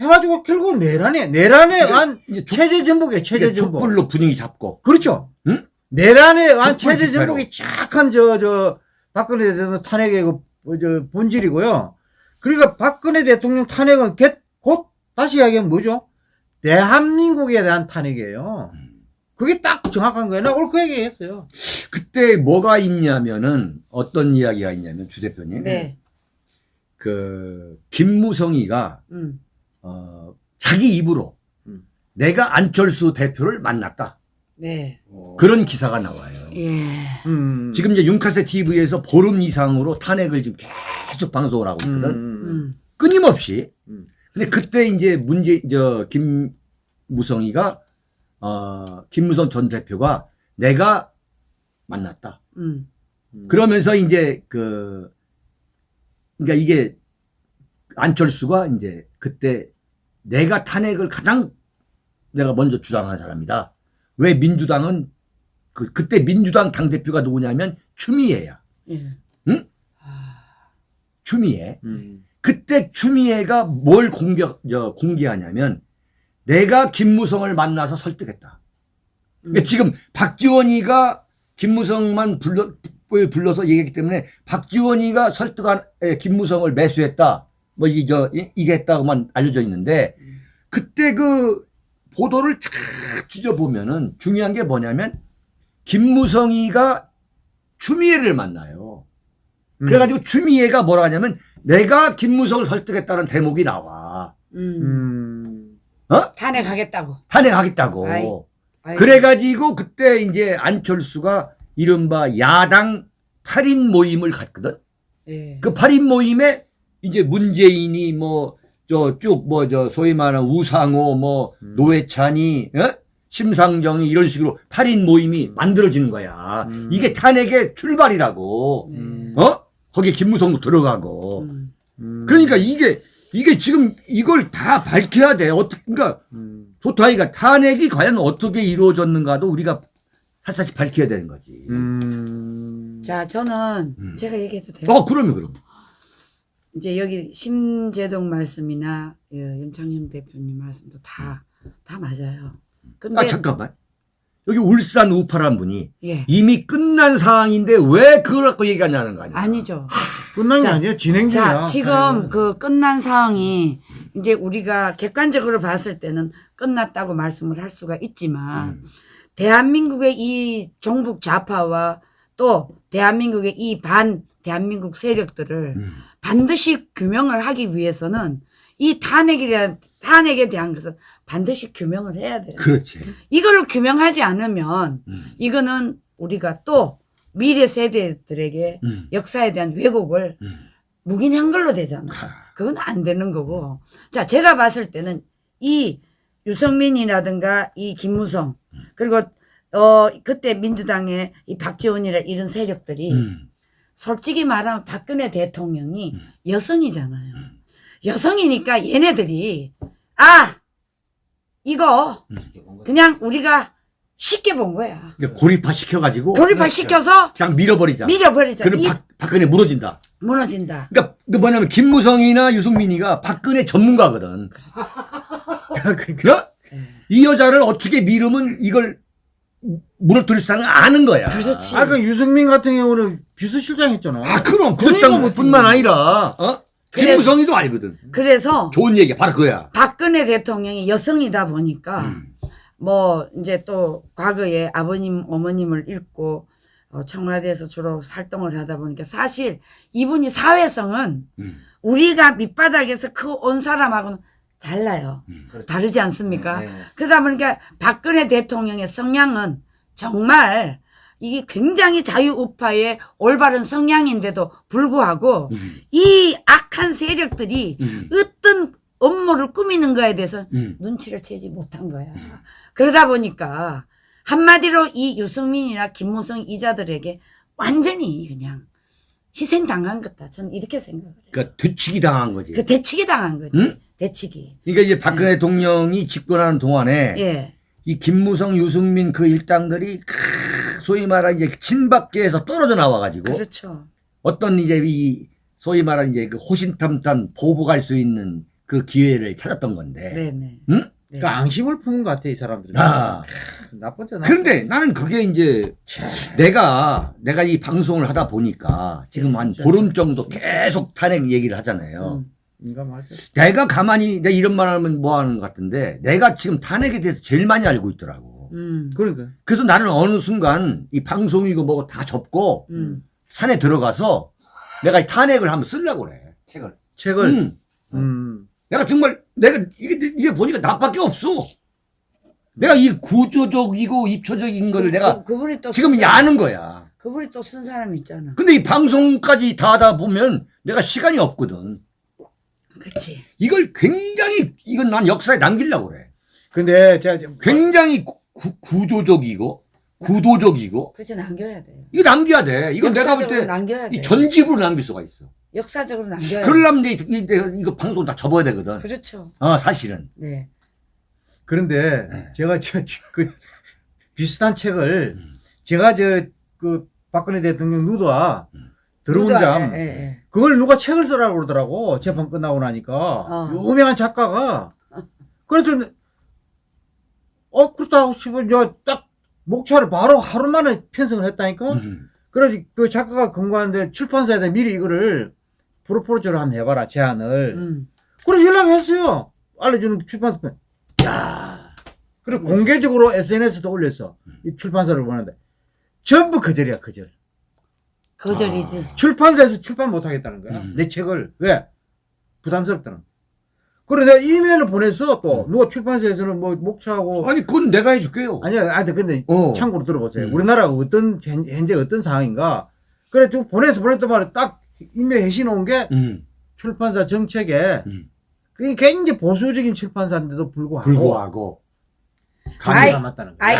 해가지고 결국 내란이야 내란에 이제 족- 체제 전복이에요 체제 전복. 족불로 분위기 잡고. 그렇죠. 응? 내란에 의한 족불 체제. 전복이 쫙한 저 저 박근혜 대통령 탄핵의 그, 어, 저 본질이고요. 그러니까 박근혜 대통령 탄핵은 개- 곧 다시 이야기하면 뭐죠? 대한민국에 대한 탄핵이에요. 그게 딱 정확한 거예요. 나 오늘 그 얘기 했어요. 그때 뭐가 있냐면은 어떤 이야기가 있냐면 주 대표님. 네. 그 김무성이가 음. 어, 자기 입으로 음. 내가 안철수 대표를 만났다. 네. 그런 기사가 나와요. 예. 음. 지금 이제 윤카세 TV에서 보름 이상으로 탄핵을 지금 계속 방송을 하고 음. 있거든. 음. 끊임없이. 음. 근데 그때 이제 문제, 저, 김무성이가, 어, 김무성 전 대표가 내가 만났다. 음. 음. 그러면서 이제 그, 그러니까 이게 안철수가 이제 그때 내가 탄핵을 가장 내가 먼저 주장한 사람이다. 왜 민주당은 그, 그때 민주당 당대표가 누구냐면 추미애야. 예. 응? 아, 추미애. 음. 그때 추미애가 뭘 공격, 저, 공개하냐면 내가 김무성을 만나서 설득했다. 그러니까 음. 지금 박지원이가 김무성만 불러, 불러서 얘기했기 때문에 박지원이가 설득한 에, 김무성을 매수했다. 뭐 이, 저, 이- 이게 했다고만 알려져 있는데 음. 그때 그 보도를 쫙 찢어보면은 중요한 게 뭐냐면 김무성이가 추미애를 만나요. 음. 그래가지고 추미애가 뭐라 하냐면 내가 김무성을 설득했다는 대목이 나와. 음. 음. 어? 탄핵하겠다고. 탄핵하겠다고. 아이, 아이고. 그래가지고 그때 이제 안철수가 이른바 야당 8인 모임을 갔거든. 예. 그 8인 모임에 이제 문재인이 뭐, 저 쭉 뭐 저 소위 말하는 우상호 뭐 음. 노회찬이, 어? 심상정이 이런 식으로 8인 모임이 만들어지는 거야. 음. 이게 탄핵의 출발이라고. 음. 어? 거기에 김무성도 들어가고. 음. 음. 그러니까 이게, 이게 지금 이걸 다 밝혀야 돼. 어떻게, 그러니까 음. 도타이가 탄핵이 과연 어떻게 이루어졌는가도 우리가 사실 밝혀야 되는 거지. 음. 자, 저는 음. 제가 얘기해도 돼요. 어, 그러면 그럼. 이제 여기 심재동 말씀이나 예, 윤창현 대표님 말씀도 다, 다 맞아요. 근데, 아, 잠깐만. 여기 울산 우파란 분이 예. 이미 끝난 상황인데 왜 그걸 갖고 얘기하냐는 거 아니야? 아니죠. 끝난 게 자, 아니에요. 진행 중이야. 자, 지금 그 끝난 상황이 이제 우리가 객관적으로 봤을 때는 끝났다고 말씀을 할 수가 있지만 음. 대한민국의 이 종북 좌파와 또 대한민국의 이 반 대한민국 세력들을 음. 반드시 규명을 하기 위해서는 이 탄핵에 대한 탄핵에 대한 것은 반드시 규명을 해야 돼요. 그렇지. 이걸 규명하지 않으면 음. 이거는 우리가 또 미래 세대들에게 음. 역사에 대한 왜곡을 음. 묵인한 걸로 되잖아. 아, 그건 안 되는 거고. 자, 제가 봤을 때는 이 유성민이라든가 이 김무성 그리고 어 그때 민주당의 이 박지원이라 이런 세력들이 음. 솔직히 말하면 박근혜 대통령이 음. 여성이잖아요. 여성이니까 얘네들이 아 이거 그냥 우리가 쉽게 본 거야. 그러니까 고립화 시켜가지고 고립화 시켜서 그냥 밀어버리자. 밀어버리자. 그럼 이 박, 박근혜 무너진다. 무너진다. 그러니까 그 뭐냐면 김무성이나 유승민이가 박근혜 전문가거든. 그러니까. 어? 이 여자를 어떻게 밀으면 이걸 수 있는 아는 거야. 그렇지. 아, 그 유승민 같은 경우는 비서실장 했잖아. 아, 그럼 그러니까 뭐- 아니라 어? 김무성이도 알거든. 그래서 좋은 얘기야. 바로 그거야. 박근혜 대통령이 여성이다 보니까 음. 뭐 이제 또 과거에 아버님 어머님을 잃고 어, 청와대에서 주로 활동을 하다 보니까 사실 이분이 사회성은 음. 우리가 밑바닥에서 그 온 사람하고는 달라요. 음. 다르지 않습니까? 네. 그러다 보니까 박근혜 대통령의 성향은 정말 이게 굉장히 자유우파의 올바른 성향인데도 불구하고 음, 이 악한 세력들이 음, 어떤 업무를 꾸미는 거에 대해서 음. 눈치를 채지 못한 거야. 그러다 보니까 한마디로 이 유승민이나 김무성 이자들에게 완전히 그냥 희생당한 거다. 저는 이렇게 생각을 해요. 그러니까 뒤치기 당한 거지. 그 대치기 당한 거지. 응? 대치기. 그러니까 이제 박근혜 대통령이 집권하는 동안에 예. 이 김무성, 유승민 그 일당들이 크, 소위 말하는 이제 친박계에서 떨어져 나와가지고 그렇죠. 어떤 이제 이 소위 말하는 이제 그 호신탐탐 보복할 수 있는 그 기회를 찾았던 건데. 네네. 응? 네. 그러니까 앙심을 품은 것 같아 이 사람들이. 아. 나쁘죠. 그런데 나는 그게 이제 내가 내가 이 방송을 하다 보니까 지금 한 보름 정도 계속 탄핵 얘기를 하잖아요. 음. 내가 가만히 내가 이런 말 하면 뭐 하는 것 같은데 내가 지금 탄핵에 대해서 제일 많이 알고 있더라고. 음. 그러니까 그래서 나는 어느 순간 이 방송이고 뭐고 다 접고 음. 산에 들어가서 내가 이 탄핵을 한번 쓰려고 그래. 책을. 책을 음. 음. 내가 정말 내가 이게, 이게 보니까 나밖에 없어. 내가 이 구조적이고 입초적인 거를 내가 그, 그분이 또 지금 아는 거야. 그분이 또 쓴 사람 있잖아. 근데 이 방송까지 다 하다 보면 내가 시간이 없거든. 그렇지. 이걸 굉장히 이건 난 역사에 남기려고 그래. 근데 제가 지금 굉장히 구, 구- 구조적이고 구도적이고 그렇지 남겨야 돼요. 이거 남겨야 돼. 이건 내가 볼 역사적으로 때 남겨야 돼. 이 전집으로 남길 수가 있어. 역사적으로 남겨야 돼. 그러려면 이제 이- 이거 방송 다 접어야 되거든. 그렇죠. 어 사실은. 네. 그런데 네. 제가 저그 비슷한 책을 음. 제가 저그 박근혜 대통령 누드와 더 러운 누가- 잠 예, 예, 예. 그걸 누가 책을 쓰라고 그러더라고. 재판 끝나고 나니까. 어. 유명한 작가가. 그래서 어 그렇다고 싶으면 저딱 목차를 바로 하루 만에 편성을 했다니까. 음. 그래서 그 작가가 권고하는데 출판사에다 미리 이거를 프로포즈를 한번 해봐라 제안을. 음. 그래서 연락했어요. 알려주는 출판사. 야. 그리고 공개적으로 SNS에도 올렸어 이 출판사를 보는데 전부 거절이야 거절 거절이지. 출판사에서 출판 못 하겠다는 거야. 음. 내 책을. 왜? 부담스럽다는. 그래, 내가 이메일을 보냈어, 또. 누가 출판사에서는 뭐, 목차하고. 아니 그건 내가 해줄게요. 아니야, 아, 근데 어. 참고로 들어보세요. 음. 우리나라가 어떤, 현- 현재 어떤 상황인가. 그래, 또 보내서 보냈단 말에 딱 이메일 해시 놓은 게 음. 출판사 정책에 음. 그게 굉장히 보수적인 출판사인데도 불구하고. 불구하고 감이 남았다는 거야. 아이,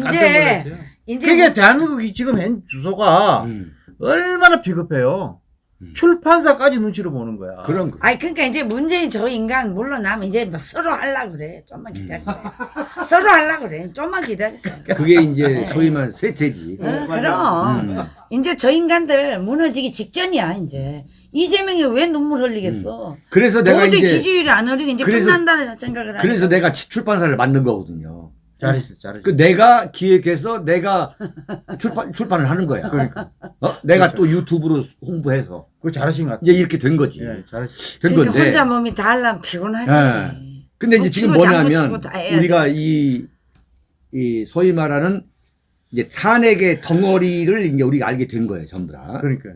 나 이제-. 이제 그게 뭐- 대한민국이 지금 현 주소가 음. 얼마나 비겁해요. 음. 출판사까지 눈치를 보는 거야. 그런 거. 아니 그러니까 이제 문재인 저 인간 물러나면 이제 뭐 서로 하려 그래. 좀만 기다리세요. 서로 하려 그래. 좀만 기다리세요. 그게 이제 소위 말하는 쇠퇴지. 어, 그럼 음. 이제 저 인간들 무너지기 직전이야 이제 이재명이 왜 눈물 흘리겠어? 그래서 내가 도저히 이제 지지율이 안 오르고 이제 그래서- 끝난다는 생각을 하니까. 그래서 내가 치- 출판사를 만든 거거든요. 잘했어, 잘했어. 그 내가 기획해서 내가 출판 출판을 하는 거야. 그러니까. 어? 내가 그렇죠. 또 유튜브로 홍보해서 그거 잘하신 것 같아. 이제 이렇게 된 거지. 예, 잘했어. 된 그러니까 건데. 혼자 몸이 다 하려면 피곤하지. 예. 근데 이제 지금 뭉치고 장구 뭐냐면 우리가 이, 이 소위 말하는 이제 탄핵의 덩어리를 이제 우리가 알게 된 거예요, 전부 다. 그러니까.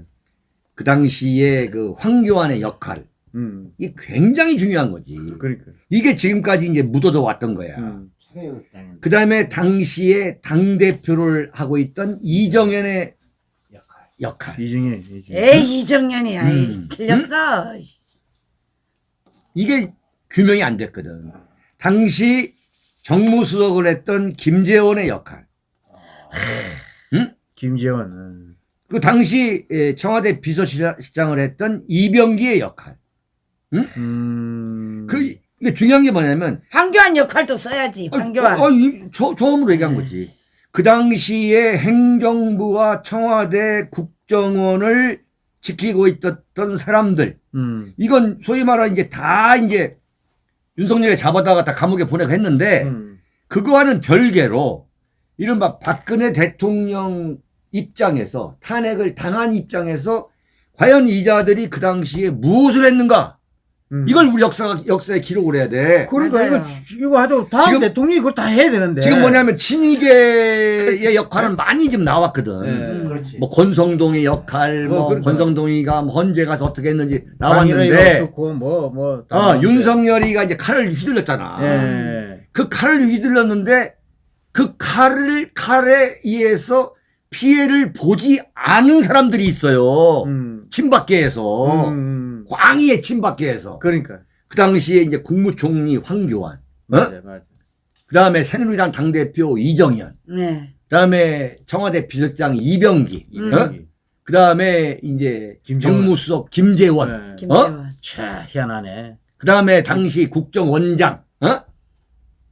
그 당시에 그 황교안의 역할. 음, 이게 굉장히 중요한 거지. 그러니까. 이게 지금까지 이제 묻어져 왔던 거야. 음. 그 다음에 당시에 당대표를 하고 있던 이정현의 역할. 이중에, 이중에. 에이 이정년이 아이 음. 틀렸어. 이게 규명이 안 됐거든. 당시 정무수석을 했던 김재원의 역할. 김재원. 음. 그 당시 에, 청와대 비서실장을 했던 이병기의 역할. 음. 그 이게 중요한 게 뭐냐면 황교안 역할도 써야지. 황교안. 어, 어, 이, 저, 처음으로 얘기한 거지. 그 당시에 행정부와 청와대 국정원을 지키고 있었던 사람들. 음. 이건 소위 말하는 이제 다 이제 윤석열이 잡아다가 다 감옥에 보내고 했는데 음. 그거와는 별개로 이른바 박근혜 대통령 입장에서 탄핵을 당한 입장에서 과연 이자들이 그 당시에 무엇을 했는가 음. 이걸 우리 역사 역사에 기록을 해야 돼. 그러니까 맞아요. 이거, 이거 하죠. 다음 지금- 대통령이 그걸 다 해야 되는데. 지금 뭐냐면 친이계의 역할은 많이 지금 나왔거든. 예. 음. 그렇지. 뭐 권성동의 역할, 어, 뭐 그러니까. 권성동이가 뭐 헌재 가서 어떻게 했는지 나왔는데, 어떻고, 뭐, 뭐. 다 어, 나왔는데. 윤석열이가 이제 칼을 휘둘렀잖아. 예. 그 칼을 휘둘렀는데 그 칼을 칼에 의해서 피해를 보지 않은 사람들이 있어요. 음. 친박계에서 음. 광의의 친박계에서 그러니까. 그 당시에 이제 국무총리 황교안, 어? 맞아, 맞아. 그 다음에 새누리당 당대표 이정현, 네. 그 다음에 청와대 비서장 이병기, 음. 어? 그 다음에 이제. 정무수석 김재원, 네. 김재원. 차, 희한하네. 그 다음에 당시 국정원장, 어?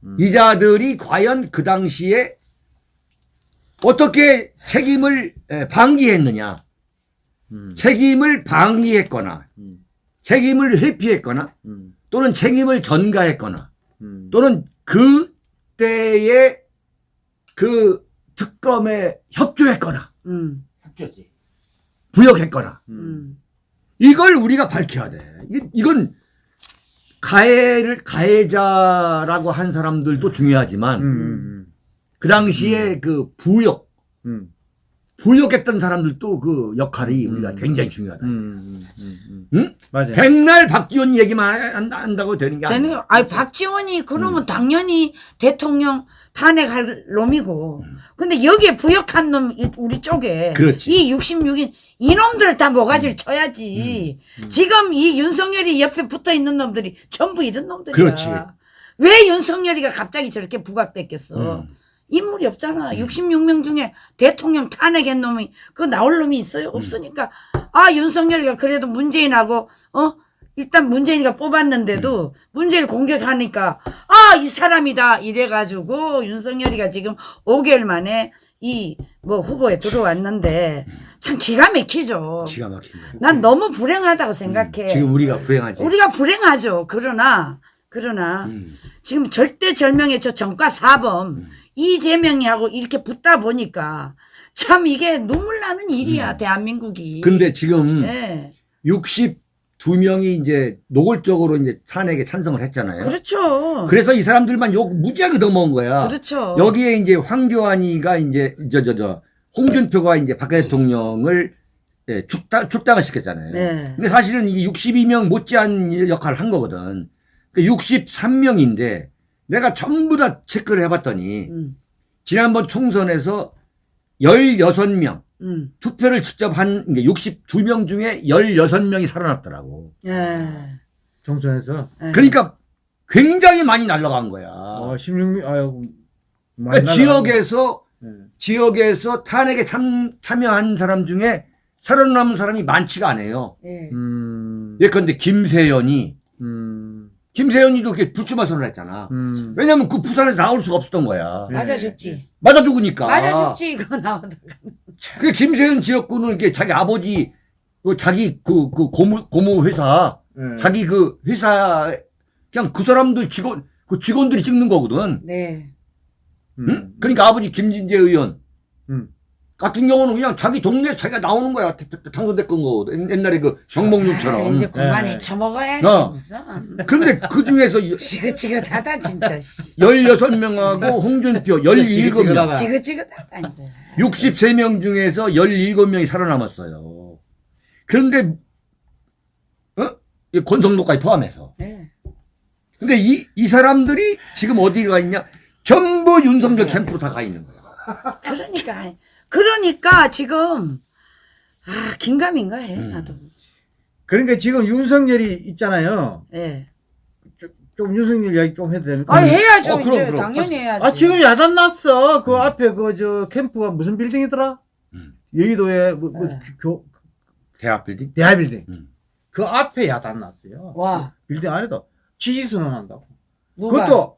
음. 이자들이 과연 그 당시에 어떻게 책임을 에, 방기했느냐, 음. 책임을 방기했거나, 음. 책임을 회피했거나, 음. 또는 책임을 전가했거나, 음. 또는 그때의 그 특검에 협조했거나, 음. 협조지. 부역했거나, 음. 음. 이걸 우리가 밝혀야 돼. 이- 이건 가해를 가해자라고 한 사람들도 중요하지만 음. 그 당시에 그 부역 음. 부역했던 사람들도 그 역할이 우리가 음. 굉장히 중요하다. 음. 음. 음. 음. 응? 맞아요. 백날 박지원 얘기만 한- 한다고 되는 게 아니야. 거, 아니, 박지원이 그러면 음. 당연히 대통령 탄핵할 놈이고. 근데 여기에 부역한 놈, 이- 우리 쪽에. 그렇지. 이 66인, 이놈들 다 모가지를 쳐야지. 음. 지금 이 윤석열이 옆에 붙어 있는 놈들이 전부 이런 놈들이야. 그렇지. 왜 윤석열이가 갑자기 저렇게 부각됐겠어? 음. 인물이 없잖아. 66명 중에 대통령 탄핵한 놈이 그 나올 놈이 있어요? 없으니까 아 윤석열이가 그래도 문재인하고 어 일단 문재인이가 뽑았는데도 문재인 공격하니까 아 이 사람이다 이래가지고 윤석열이가 지금 5개월 만에 이 뭐 후보에 들어왔는데 참 기가 막히죠. 기가 막힌 거야. 난 너무 불행하다고 생각해. 음. 지금 우리가 불행하지. 우리가 불행하죠. 그러나 그러나 음. 지금 절대절명의 저 정과 사범 음. 이재명이 하고 이렇게 붙다 보니까 참 이게 눈물 나는 일이야 대한민국이. 음. 근데 지금 예. 62명이 이제 노골적으로 이제 탄핵에 찬성을 했잖아요. 그렇죠. 그래서 이 사람들만 욕 무지하게 넘어온 거야. 그렇죠. 여기에 이제 황교안이가 이제 저 저 저 홍준표가 이제 박 대통령을 예, 출당 출당을 시켰잖아요. 네. 근데 사실은 이게 62명 못지않은 역할을 한 거거든. 그 63명인데 내가 전부 다 체크를 해봤더니 음, 지난번 총선에서 16명 음. 투표를 직접 한 62명 중에 16명이 살아났더라고. 예. 총선에서 예. 그러니까 굉장히 많이 날라간 거야. 어, 16명 아유 그러니까 지역에서 네. 지역에서 탄핵에 참, 참여한 사람 중에 살아남은 사람이 많지가 않아요. 예. 음. 예컨대 김세연이 음. 김세연이도 그렇게 불출마 선언을 했잖아. 음. 왜냐면 그 부산에서 나올 수가 없었던 거야. 네. 맞아 죽지. 맞아 죽으니까. 맞아 죽지 이거 나오다. 그 김세연 지역구는 이렇게 자기 아버지 그 자기 그, 그 고무 고무 회사 네. 자기 그 회사 그냥 그 사람들 직원 그 직원들이 찍는 거거든. 네. 응? 그러니까 아버지 김진재 의원 음. 같은 경우는 그냥 자기 동네에서 자기가 나오는 거야. 당선됐건 거. 옛- 옛날에 그 아, 정몽준처럼. 이제 그만해 네. 처먹어야지 어. 무슨. 근데 그 중에서 지긋지긋하다 진짜. 씨. 16명하고 홍준표 17명, 지긋지긋하다. 이제. 63명 중에서 17명이 살아남았어요. 그런데, 어? 이 권성도까지 포함해서. 네. 근데 이, 이 사람들이 지금 어디 가 있냐? 전부 윤석열 캠프로 다 가 있는 거야. 그러니까 그러니까 지금 아 긴가민가 해 음. 나도. 그러니까 지금 윤석열이 있잖아요. 예. 좀 윤석열 이야기 좀 해도 됩니까? 아 해야죠 어, 그럼, 이제 그럼. 당연히 해야지. 아 지금 야단 났어. 그 앞에 그 저 캠프가 무슨 빌딩이더라? 음. 여의도에 뭐, 뭐 네. 교, 대학 빌딩? 대하 빌딩. 음. 그 앞에 야단 났어요. 와 빌딩 안에도 지지 선언한다고. 누가 그것도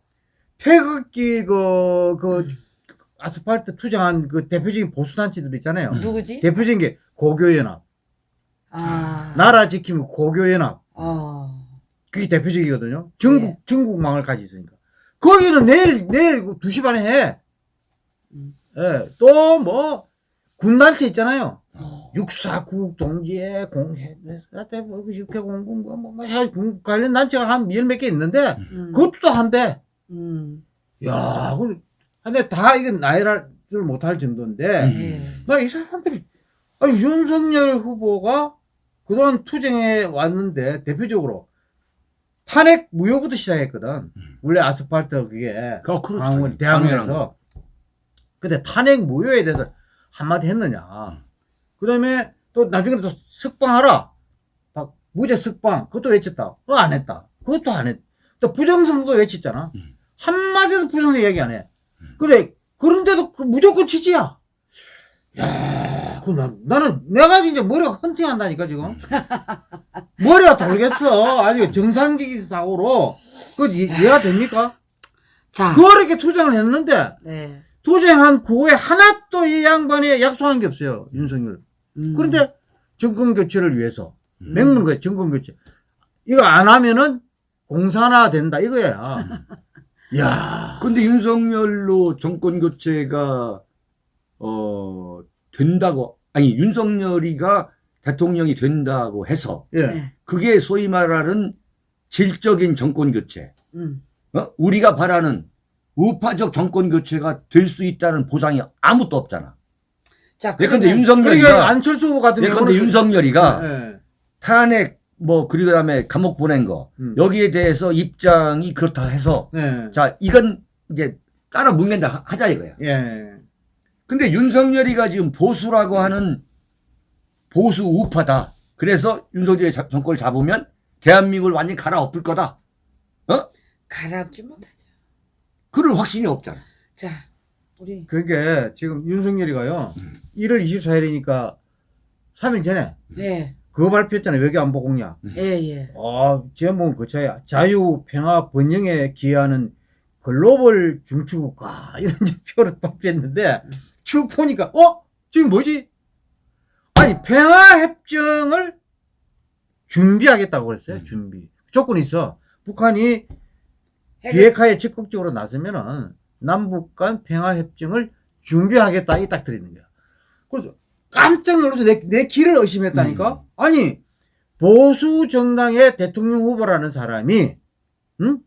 태극기 그, 그 아스팔트 투쟁한 그 대표적인 보수단체들 있잖아요. 누구지? 대표적인 게 고교연합. 아 나라 지키면 고교연합. 어. 그게 대표적이거든요. 전국, 네. 전국망을 가지고 있으니까. 거기는 내일, 내일 2시 반에 해. 음. 예, 또 뭐, 군단체 있잖아요. 어. 육사, 국, 동지회, 공회, 뭐, 육회, 공군, 뭐, 뭐, 뭐, 해, 군- 관련 단체가 한 열 몇 개 있는데, 음. 그것도 또 한대. 음. 야, 그, 근데 다 이건 나열을 못할 정도인데, 음. 예. 나이 사람들이, 아니, 윤석열 후보가 그동안 투쟁해 왔는데, 대표적으로, 탄핵 무효부터 시작했거든. 원래 아스팔트 그게, 그, 그렇죠. 강원, 대학원에서. 근데 탄핵 무효에 대해서 한마디 했느냐. 그 다음에 또 나중에 또 석방하라. 막 무죄 석방. 그것도 외쳤다. 또안 했다. 그것도 안 했. 또 부정선도 외쳤잖아. 한마디도 부정선 얘기 안 해. 그래. 그런데도 그 무조건 취지야. 야, 그 나, 나는 내가 이제 머리가 헌팅한다니까 지금. 머리가 돌겠어. 아니 정상적인 사고로 그 이- 이해가 됩니까? 자, 그렇게 투쟁을 했는데 네. 투쟁한 그 후에 하나도 이 양반이 약속한 게 없어요 윤석열. 음. 그런데 정권 교체를 위해서 음. 맹문 거야 정권 교체. 이거 안 하면은 공산화 된다 이거야. 야, 근데 윤석열로 정권 교체가 어 된다고 아니 윤석열이가 대통령이 된다고 해서 예, 네. 그게 소위 말하는 질적인 정권 교체. 음. 어? 우리가 바라는 우파적 정권 교체가 될 수 있다는 보장이 아무것도 없잖아. 자, 예컨대 그러면- 그러니까 윤석열이가 안철수 후보 같은 예컨대 윤석열이가 예, 탄핵 뭐 그리고 다음에 감옥 보낸 거 음. 여기에 대해서 입장이 그렇다 해서 예, 자 이건 이제 따라 묵는다 하- 하자 이거야. 예, 근데 윤석열이가 지금 보수라고 하는 보수 우파다. 그래서 윤석열이 자- 정권을 잡으면 대한민국을 완전히 갈아엎을 거다. 가라앉지 못하죠. 그럴 확신이 없잖아. 자, 우리 그게 지금 윤석열이가요 1월 24일이니까 3일 전에 네, 그거 발표했잖아요 외교안보 공약. 예, 예. 아, 제목은 그 차야. 자유, 평화, 번영에 기여하는 글로벌 중추국가. 이런 표를 발표했는데, 쭉 보니까, 어? 지금 뭐지? 아니, 평화협정을 준비하겠다고 그랬어요, 음. 준비. 조건이 있어. 북한이 비핵화에 적극적으로 나서면은, 남북 간 평화협정을 준비하겠다. 이 딱 들어있는 거야. 그래서 깜짝 놀라서 내, 내 길을 의심했다니까? 음. 아니, 보수 정당의 대통령 후보라는 사람이, 응?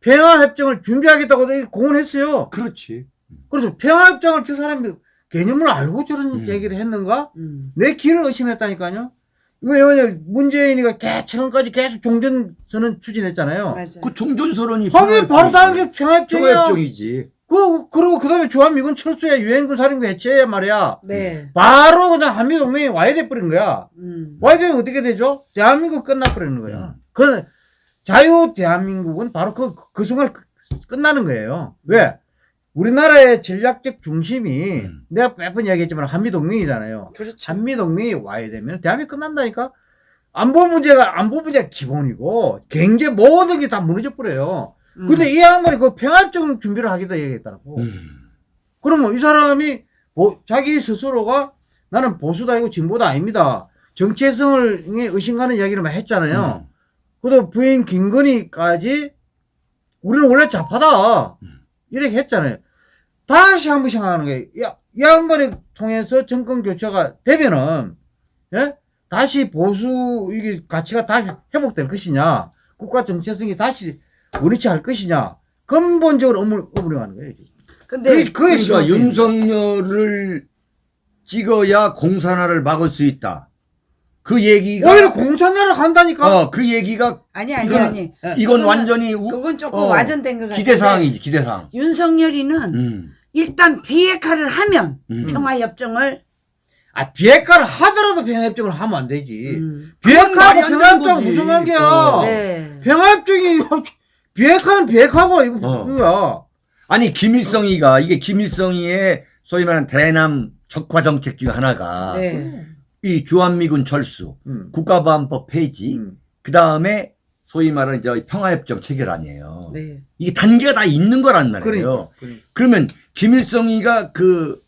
평화협정을 준비하겠다고 공언했어요. 그렇지. 그래서 평화협정을 저 사람이 개념을 알고 저런 음. 얘기를 했는가? 음. 내 길을 의심했다니까요. 왜냐면 문재인이가 개, 최근까지 계속 종전선언 추진했잖아요. 맞아요. 그 종전선언이 하긴 바로 다른 게 평화협정이야. 평화협정이지. 그, 그리고 그 다음에 주한미군 철수에 유엔군 사령부 해체야 말이야. 네. 바로 그냥 한미동맹이 와야 돼버린 거야. 음. 와야 되면 어떻게 되죠? 대한민국 끝나버리는 거야. 음. 그 자유 대한민국은 바로 그, 그 순간 끝- 끝나는 거예요. 왜? 우리나라의 전략적 중심이 음. 내가 몇 번 이야기했지만 한미동맹이잖아요. 그렇죠. 한미동맹이 와야 되면 대한민국 끝난다니까? 안보 문제가, 안보 문제가 기본이고, 경제 모든 게 다 무너져 버려요. 음. 근데 이 양반이 그 평화협정 준비를 하기도 얘기했다고. 음. 그러면 이 사람이 보- 자기 스스로가 나는 보수다 아니고 진보다 아닙니다. 정체성을 의심가는 이야기를 막 했잖아요. 음. 그리고 부인 김건희까지 우리는 원래 좌파다. 음. 이렇게 했잖아요. 다시 한 번 생각하는 거예요. 야, 이 양반을 통해서 정권 교체가 되면은, 예? 다시 보수, 이게 가치가 다시 회복될 것이냐. 국가 정체성이 다시 원위치 할 것이냐. 근본적으로 의문, 의문이 가는 거예요. 근데 그게, 그게 그러니까. 윤석열을 찍어야 공산화를 막을 수 있다. 그 얘기가 오히려 공산화를 간다니까. 어, 그 얘기가 아니 아니 이건- 아니. 이건 그거는- 완전히 우- 그건 조금 어, 와전된 것 같아요. 기대 사항이지 기대 사항. 윤석열이는 음. 일단 비핵화를 하면 음. 평화협정을 아, 비핵화를 하더라도 평화협정을 하면 안 되지. 음. 비핵화하고 평화협정. 무슨 관계야? 어. 네. 평화협정이 비핵화는 비핵화고 이거 어. 그거야. 아니 김일성이가 이게 김일성이의 소위 말하는 대남 적화 정책 중 하나가 네. 이 주한미군 철수, 음. 국가보안법 폐지, 음. 그 다음에 소위 말하는 저 평화협정 체결 아니에요. 네. 이게 단계가 다 있는 거란 말이에요. 그러니까. 그러니까. 그러면 김일성이가 그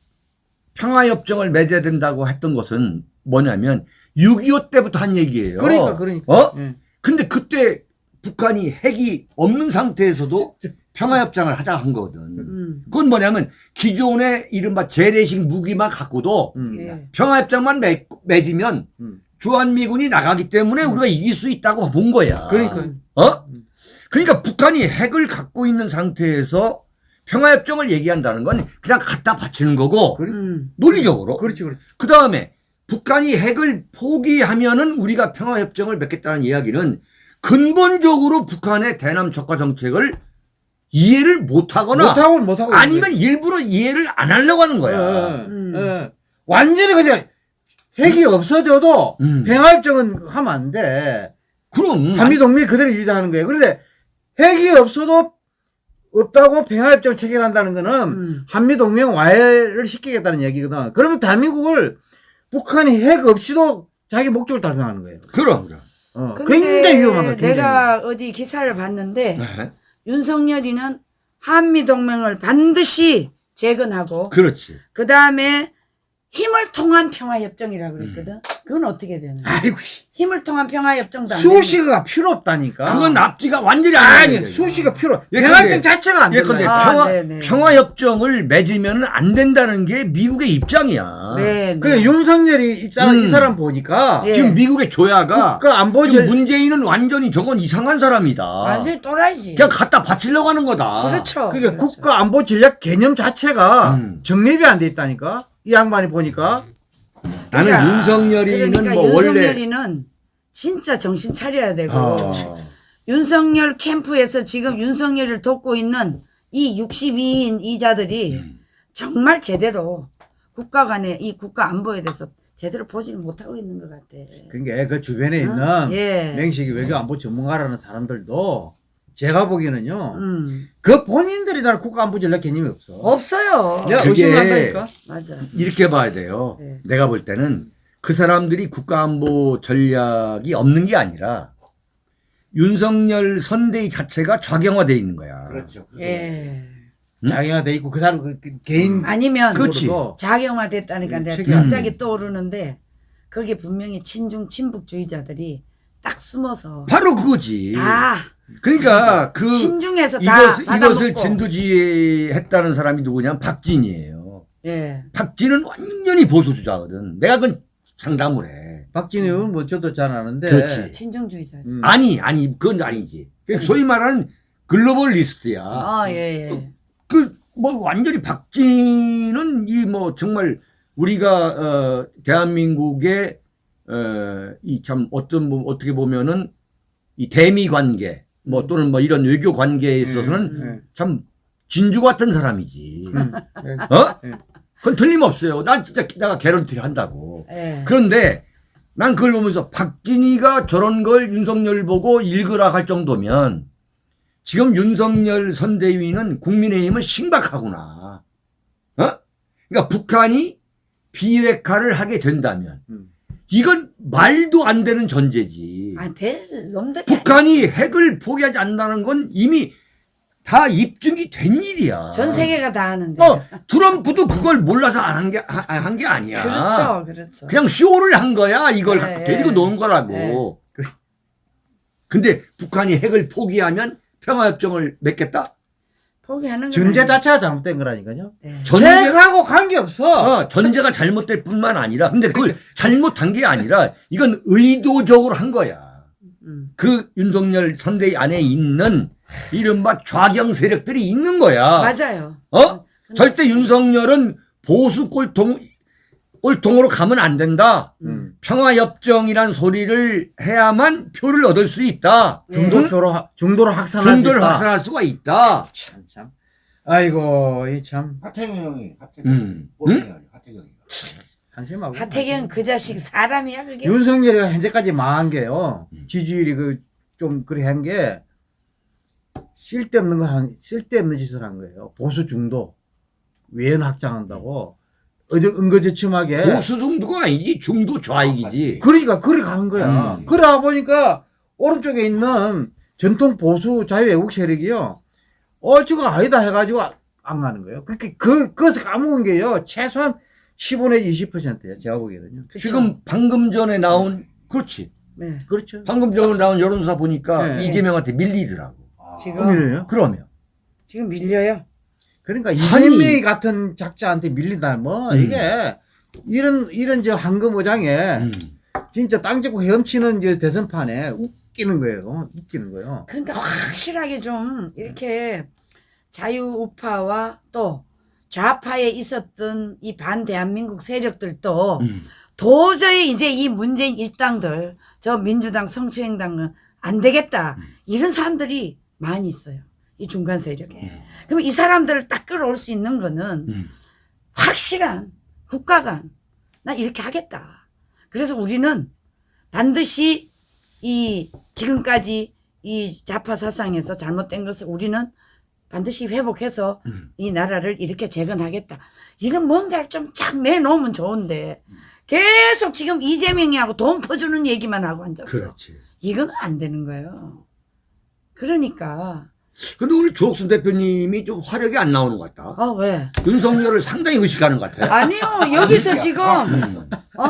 평화협정을 맺어야 된다고 했던 것은 뭐냐면 6.25 때부터 한 얘기예요. 그러니까 그러니까. 어? 예. 근데 그때 북한이 핵이 없는 상태에서도 평화협정을 하자 한 거거든. 음. 그건 뭐냐면 기존의 이른바 재래식 무기만 갖고도 음. 예. 평화협정만 맺, 맺으면 음. 주한미군이 나가기 때문에 우리가 이길 수 있다고 본 거야. 그러니까. 어? 음. 그러니까 북한이 핵을 갖고 있는 상태에서 평화협정을 얘기한다는 건 그냥 갖다 바치는 거고 그래. 음. 논리적으로. 그렇지 그렇지. 그 다음에 북한이 핵을 포기하면은 우리가 평화협정을 맺겠다는 이야기는 근본적으로 북한의 대남 적화 정책을 이해를 못하거나 못하고 못하고 아니면 일부러 이해를 안 하려고 하는 거야. 음. 예, 예. 완전히 그냥 핵이 없어져도 음. 평화협정은 하면 안 돼. 그럼 한미동맹이 그대로 유지하는 거예요. 그런데 핵이 없어도 없다고 평화협정을 체결한다는 거는 음. 한미동맹 와해를 시키겠다는 얘기거든. 그러면 대한민국을 북한이 핵 없이도 자기 목적을 달성하는 거예요. 그럼 그럼. 어, 근데 굉장히 위험한 거야. 굉장히. 내가 어디 기사를 봤는데 네. 윤석열이는 한미 동맹을 반드시 재건하고 그렇지. 그 다음에 힘을 통한 평화협정이라고 그랬거든. 그건 어떻게 되는? 거야? 아이고 힘을 통한 평화 협정도 안 되는 수시가 필요 없다니까. 그건 앞뒤가 완전히 안 아니 되는. 수시가 필요. 예, 평화협정 자체가 안 예, 된다. 근데 아, 평화 네네. 평화협정을 맺으면 안 된다는 게 미국의 입장이야. 네, 네. 그래 윤석열이 이 사람 음. 이 사람 보니까 예. 지금 미국의 조야가 국가 안보 지금 절 문재인은 완전히 저건 이상한 사람이다. 완전히 또라이지. 그냥 갖다 바치려고 하는 거다. 그렇죠. 그게 그렇죠. 국가 안보 전략 개념 자체가 음. 정립이 안 돼 있다니까. 이 양반이 보니까 나는 그러니까- 윤석열이는 그러니까 뭐 원래 윤석열이는 진짜 정신 차려야 되고 어. 윤석열 캠프에서 지금 윤석열을 돕고 있는 이 62인 이자들이 음. 정말 제대로 국가 간의 이 국가 안보에 대해서 제대로 보지를 못하고 있는 것 같아. 그게 그 주변에 있는 어? 예. 맹식이 외교 안보 전문가라는 사람들도 제가 보기에는요. 음. 그 본인들이 다 국가 안보 전략 개념이 없어. 없어요. 내가 그게- 의심한다니까. 맞아. 이렇게 봐야 돼요. 네. 내가 볼 때는 그 사람들이 국가안보 전략이 없는 게 아니라 윤석열 선대위 자체가 좌경화돼 있는 거야. 그렇죠. 예. 음? 자기가 돼 있고 그 사람 그, 그 개인 아니면 그렇지. 자경화됐다니까 음, 내가 책임. 갑자기 떠오르는데 거기에 분명히 친중 친북주의자들이 딱 숨어서 바로 그거지. 다 그러니까 그 친중에서 다 이것, 이것을. 진두지휘했다는 사람이 누구냐면 박진이에요. 예. 박진은 완전히 보수주자거든. 내가 그건 장담을 해. 박진희 의원 뭐 저도 잘 아는데. 그렇지. 친중주의자죠. 음. 아니, 아니, 그건 아니지. 그러니까 소위 말하는 글로벌 리스트야. 아, 예, 예. 그뭐 완전히 박진은 이 뭐 정말 우리가 어 대한민국의 어이 참 어떤 뭐 어떻게 보면은 이 대미 관계 뭐 또는 뭐 이런 외교 관계에 있어서는 음. 참 진주 같은 사람이지. 음. 네. 어? 네. 그건 틀림없어요. 난 진짜 내가 개런티를 한다고. 예. 그런데 난 그걸 보면서 박진희가 저런 걸 윤석열 보고 읽으라 할 정도면 지금 윤석열 선대위는 국민의힘은 심각하구나. 어? 그러니까 북한이 비핵화를 하게 된다면 음. 이건 말도 안 되는 전제지. 아, 될 놈들이 북한이 핵을 포기하지 않는다는 건 이미 다 입증이 된 일이야. 전 세계가 다 아는데. 어, 트럼프도 그걸 몰라서 안 한 게, 한 게 아니야. 그렇죠, 그렇죠. 그냥 쇼를 한 거야. 이걸 네, 데리고 네. 노는 거라고. 근데 북한이 핵을 포기하면 평화협정을 맺겠다? 포기하는 건 전제. 자체가 잘못된 거라니까요. 네. 전제, 핵하고 관계없어. 어, 전제가 잘못될 뿐만 아니라, 근데 그걸 잘못한 게 아니라, 이건 의도적으로 한 거야. 음. 그 윤석열 선대위 안에 있는 이른바 좌경 세력들이 있는 거야. 맞아요. 어? 근데- 절대 윤석열은 보수 꼴통, 꼴통으로 가면 안 된다. 음. 평화협정이란 소리를 해야만 표를 얻을 수 있다. 네. 중도표로 하- 중도로 확산할 중도를 수 있다. 확산할 수가 있다. 참 참. 아이고 이 참 하태경 형이 하태경 음. 아니야 하태경이가 한심하고. 하태경 그 자식 사람이야 그게. 윤석열이가 현재까지 망한 게요. 음. 지지율이 그 좀 그래 한 게 쓸데없는 거 한, 쓸데없는 짓을 한 거예요. 보수 중도 외연 확장한다고 어저 은거지춤하게 보수 정도가 아니지 중도 좌익이지. 그러니까 그래 간 거야. 음. 그러다 보니까 오른쪽에 있는 전통 보수 자유애국 세력이요. 어, 저거 아니다 해가지고 아- 안 가는 거예요. 그렇게 그, 그것을 까먹은 게요. 최소한 15 내지 20%예요. 제가 보기에는요. 그쵸? 지금 방금 전에 나온 그렇지. 네. 그렇죠. 방금 전에 나온 여론조사 보니까 네. 이재명한테 밀리더라고. 아, 지금 그러면요? 그러면 지금 밀려요. 그러니까. 이재명이 같은 작자한테 밀린다 뭐 음. 이게 이런 이런 저 황금 어장에 음. 진짜 땅 잡고 헤엄치는 이제 대선판에 웃기는 거예요. 웃기는 거예요. 그러니까 확실하게 좀 이렇게 자유우파와 또 좌파에 있었던 이 반대한민국 세력들도 음. 도저히 이제 이 문재인 일당들 저 민주당 성추행당은 안 되겠다 음. 이런 사람들이 많이 있어요. 이 중간 세력에. 음. 그럼 이 사람들을 딱 끌어올 수 있는 거는 음. 확실한 국가 간, 나 이렇게 하겠다. 그래서 우리는 반드시 이 지금까지 이 좌파 사상에서 잘못된 것을 우리는 반드시 회복해서 음. 이 나라를 이렇게 재건하겠다. 이런 뭔가를 좀 쫙 내놓으면 좋은데 계속 지금 이재명이하고 돈 퍼주는 얘기만 하고 앉았어. 그렇지. 이건 안 되는 거예요. 그러니까 근데 우리 주옥순 대표님이 좀 화력이 안 나오는 것 같다. 아 왜? 윤석열을 상당히 의식하는 것 같아. 아니요 여기서 지금 음. 어?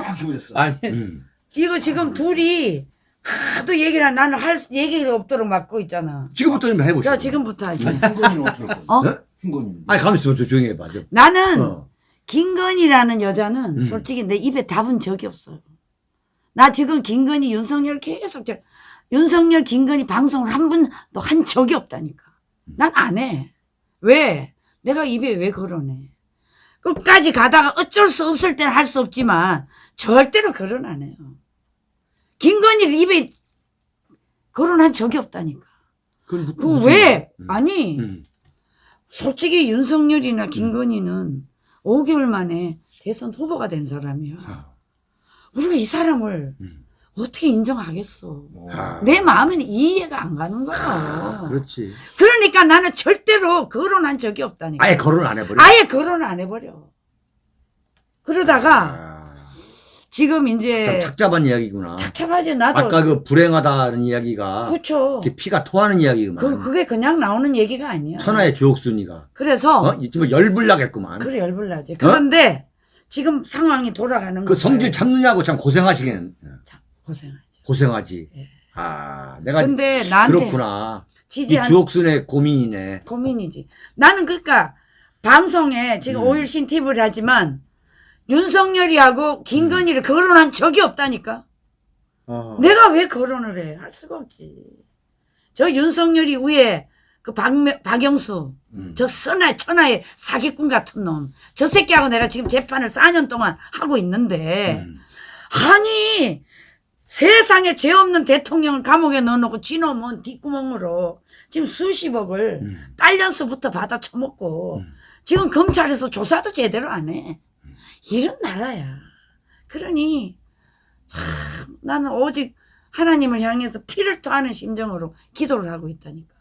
아니 음. 이거 지금 둘이 하도 얘기를 하- 나는 할 수- 얘기가 없도록 막고 있잖아. 지금부터 좀 해보시죠. 자 지금부터 하지. 흰건이는 어떻게 할 어? 거야? 흰건이. 아니 가만 있어, 좀 조용히 해봐. 좀. 나는 어. 김건희라는 여자는 음. 솔직히 내 입에 답은 적이 없어요. 나 지금 김건희 윤석열 계속 저 윤석열 김건희 방송을 한 번도 한 적이 없다니까. 난 안 해. 왜? 내가 입에 왜 거론해? 끝까지 가다가 어쩔 수 없을 때는 할 수 없지만 절대로 거론 안 해요. 김건희를 입에 거론한 적이 없다니까. 그 왜? 음. 아니 음. 솔직히 윤석열이나 김건희는 5개월 만에 대선 후보가 된 사람이야. 아. 우리가 이 사람을 음. 어떻게 인정하겠어? 아. 내 마음에는 이해가 안 가는 거야. 그렇지. 그러니까 나는 절대로 거론한 적이 없다니까. 아예 거론을 안 해버려. 아예 거론을 안 해버려. 그러다가 아. 지금 참 이제 착잡한 이야기구나. 착잡하지 나도. 아까 그 불행하다는 이야기가 그렇죠. 피가 토하는 이야기구만. 그, 그게 그냥 나오는 얘기가 아니야. 천하의 주옥순이가 그래서 어? 이쯤 열불나겠구만. 그래 열불나지. 그런데 지금 상황이 돌아가는 그 거야. 성질 참느냐고 참 고생하시긴 참 고생하지. 고생하지. 예. 아, 내가 근데 나한테 그렇구나. 이 지지한 주옥순의 고민이네. 고민이지. 나는 그러니까 방송에 지금 음. 오일신 TV를 하지만 윤석열이하고 김건희를 거론한 적이 없다니까. 어. 내가 왜 거론을 해? 할 수가 없지. 저 윤석열이 위에 그 박, 박영수 음. 저 선하의 천하의 사기꾼 같은 놈. 저 새끼하고 내가 지금 재판을 4년 동안 하고 있는데 음. 아니 세상에 죄 없는 대통령을 감옥에 넣어놓고 지놈은 뒷구멍으로 지금 수십억을 음. 딸려서부터 받아 처먹고 음. 지금 검찰에서 조사도 제대로 안 해. 이런 나라야. 그러니 참 나는 오직 하나님을 향해서 피를 토하는 심정으로 기도를 하고 있다니까.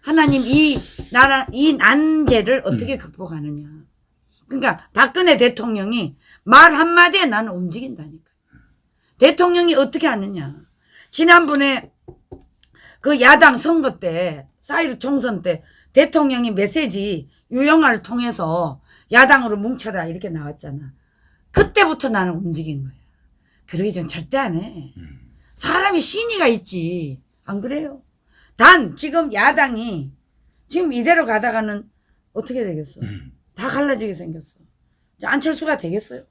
하나님 이 나라 이 난제를 어떻게 극복하느냐. 그러니까 박근혜 대통령이 말 한마디에 나는 움직인다니까. 대통령이 어떻게 하느냐. 지난번에 그 야당 선거 때, 사일오 총선 때 대통령이 메시지 유영하를 통해서 야당으로 뭉쳐라 이렇게 나왔잖아. 그때부터 나는 움직인 거야. 그러기 전 절대 안 해. 사람이 신의가 있지. 안 그래요? 단 지금 야당이 지금 이대로 가다가는 어떻게 되겠어? 음. 다 갈라지게 생겼어. 안철수가 되겠어요?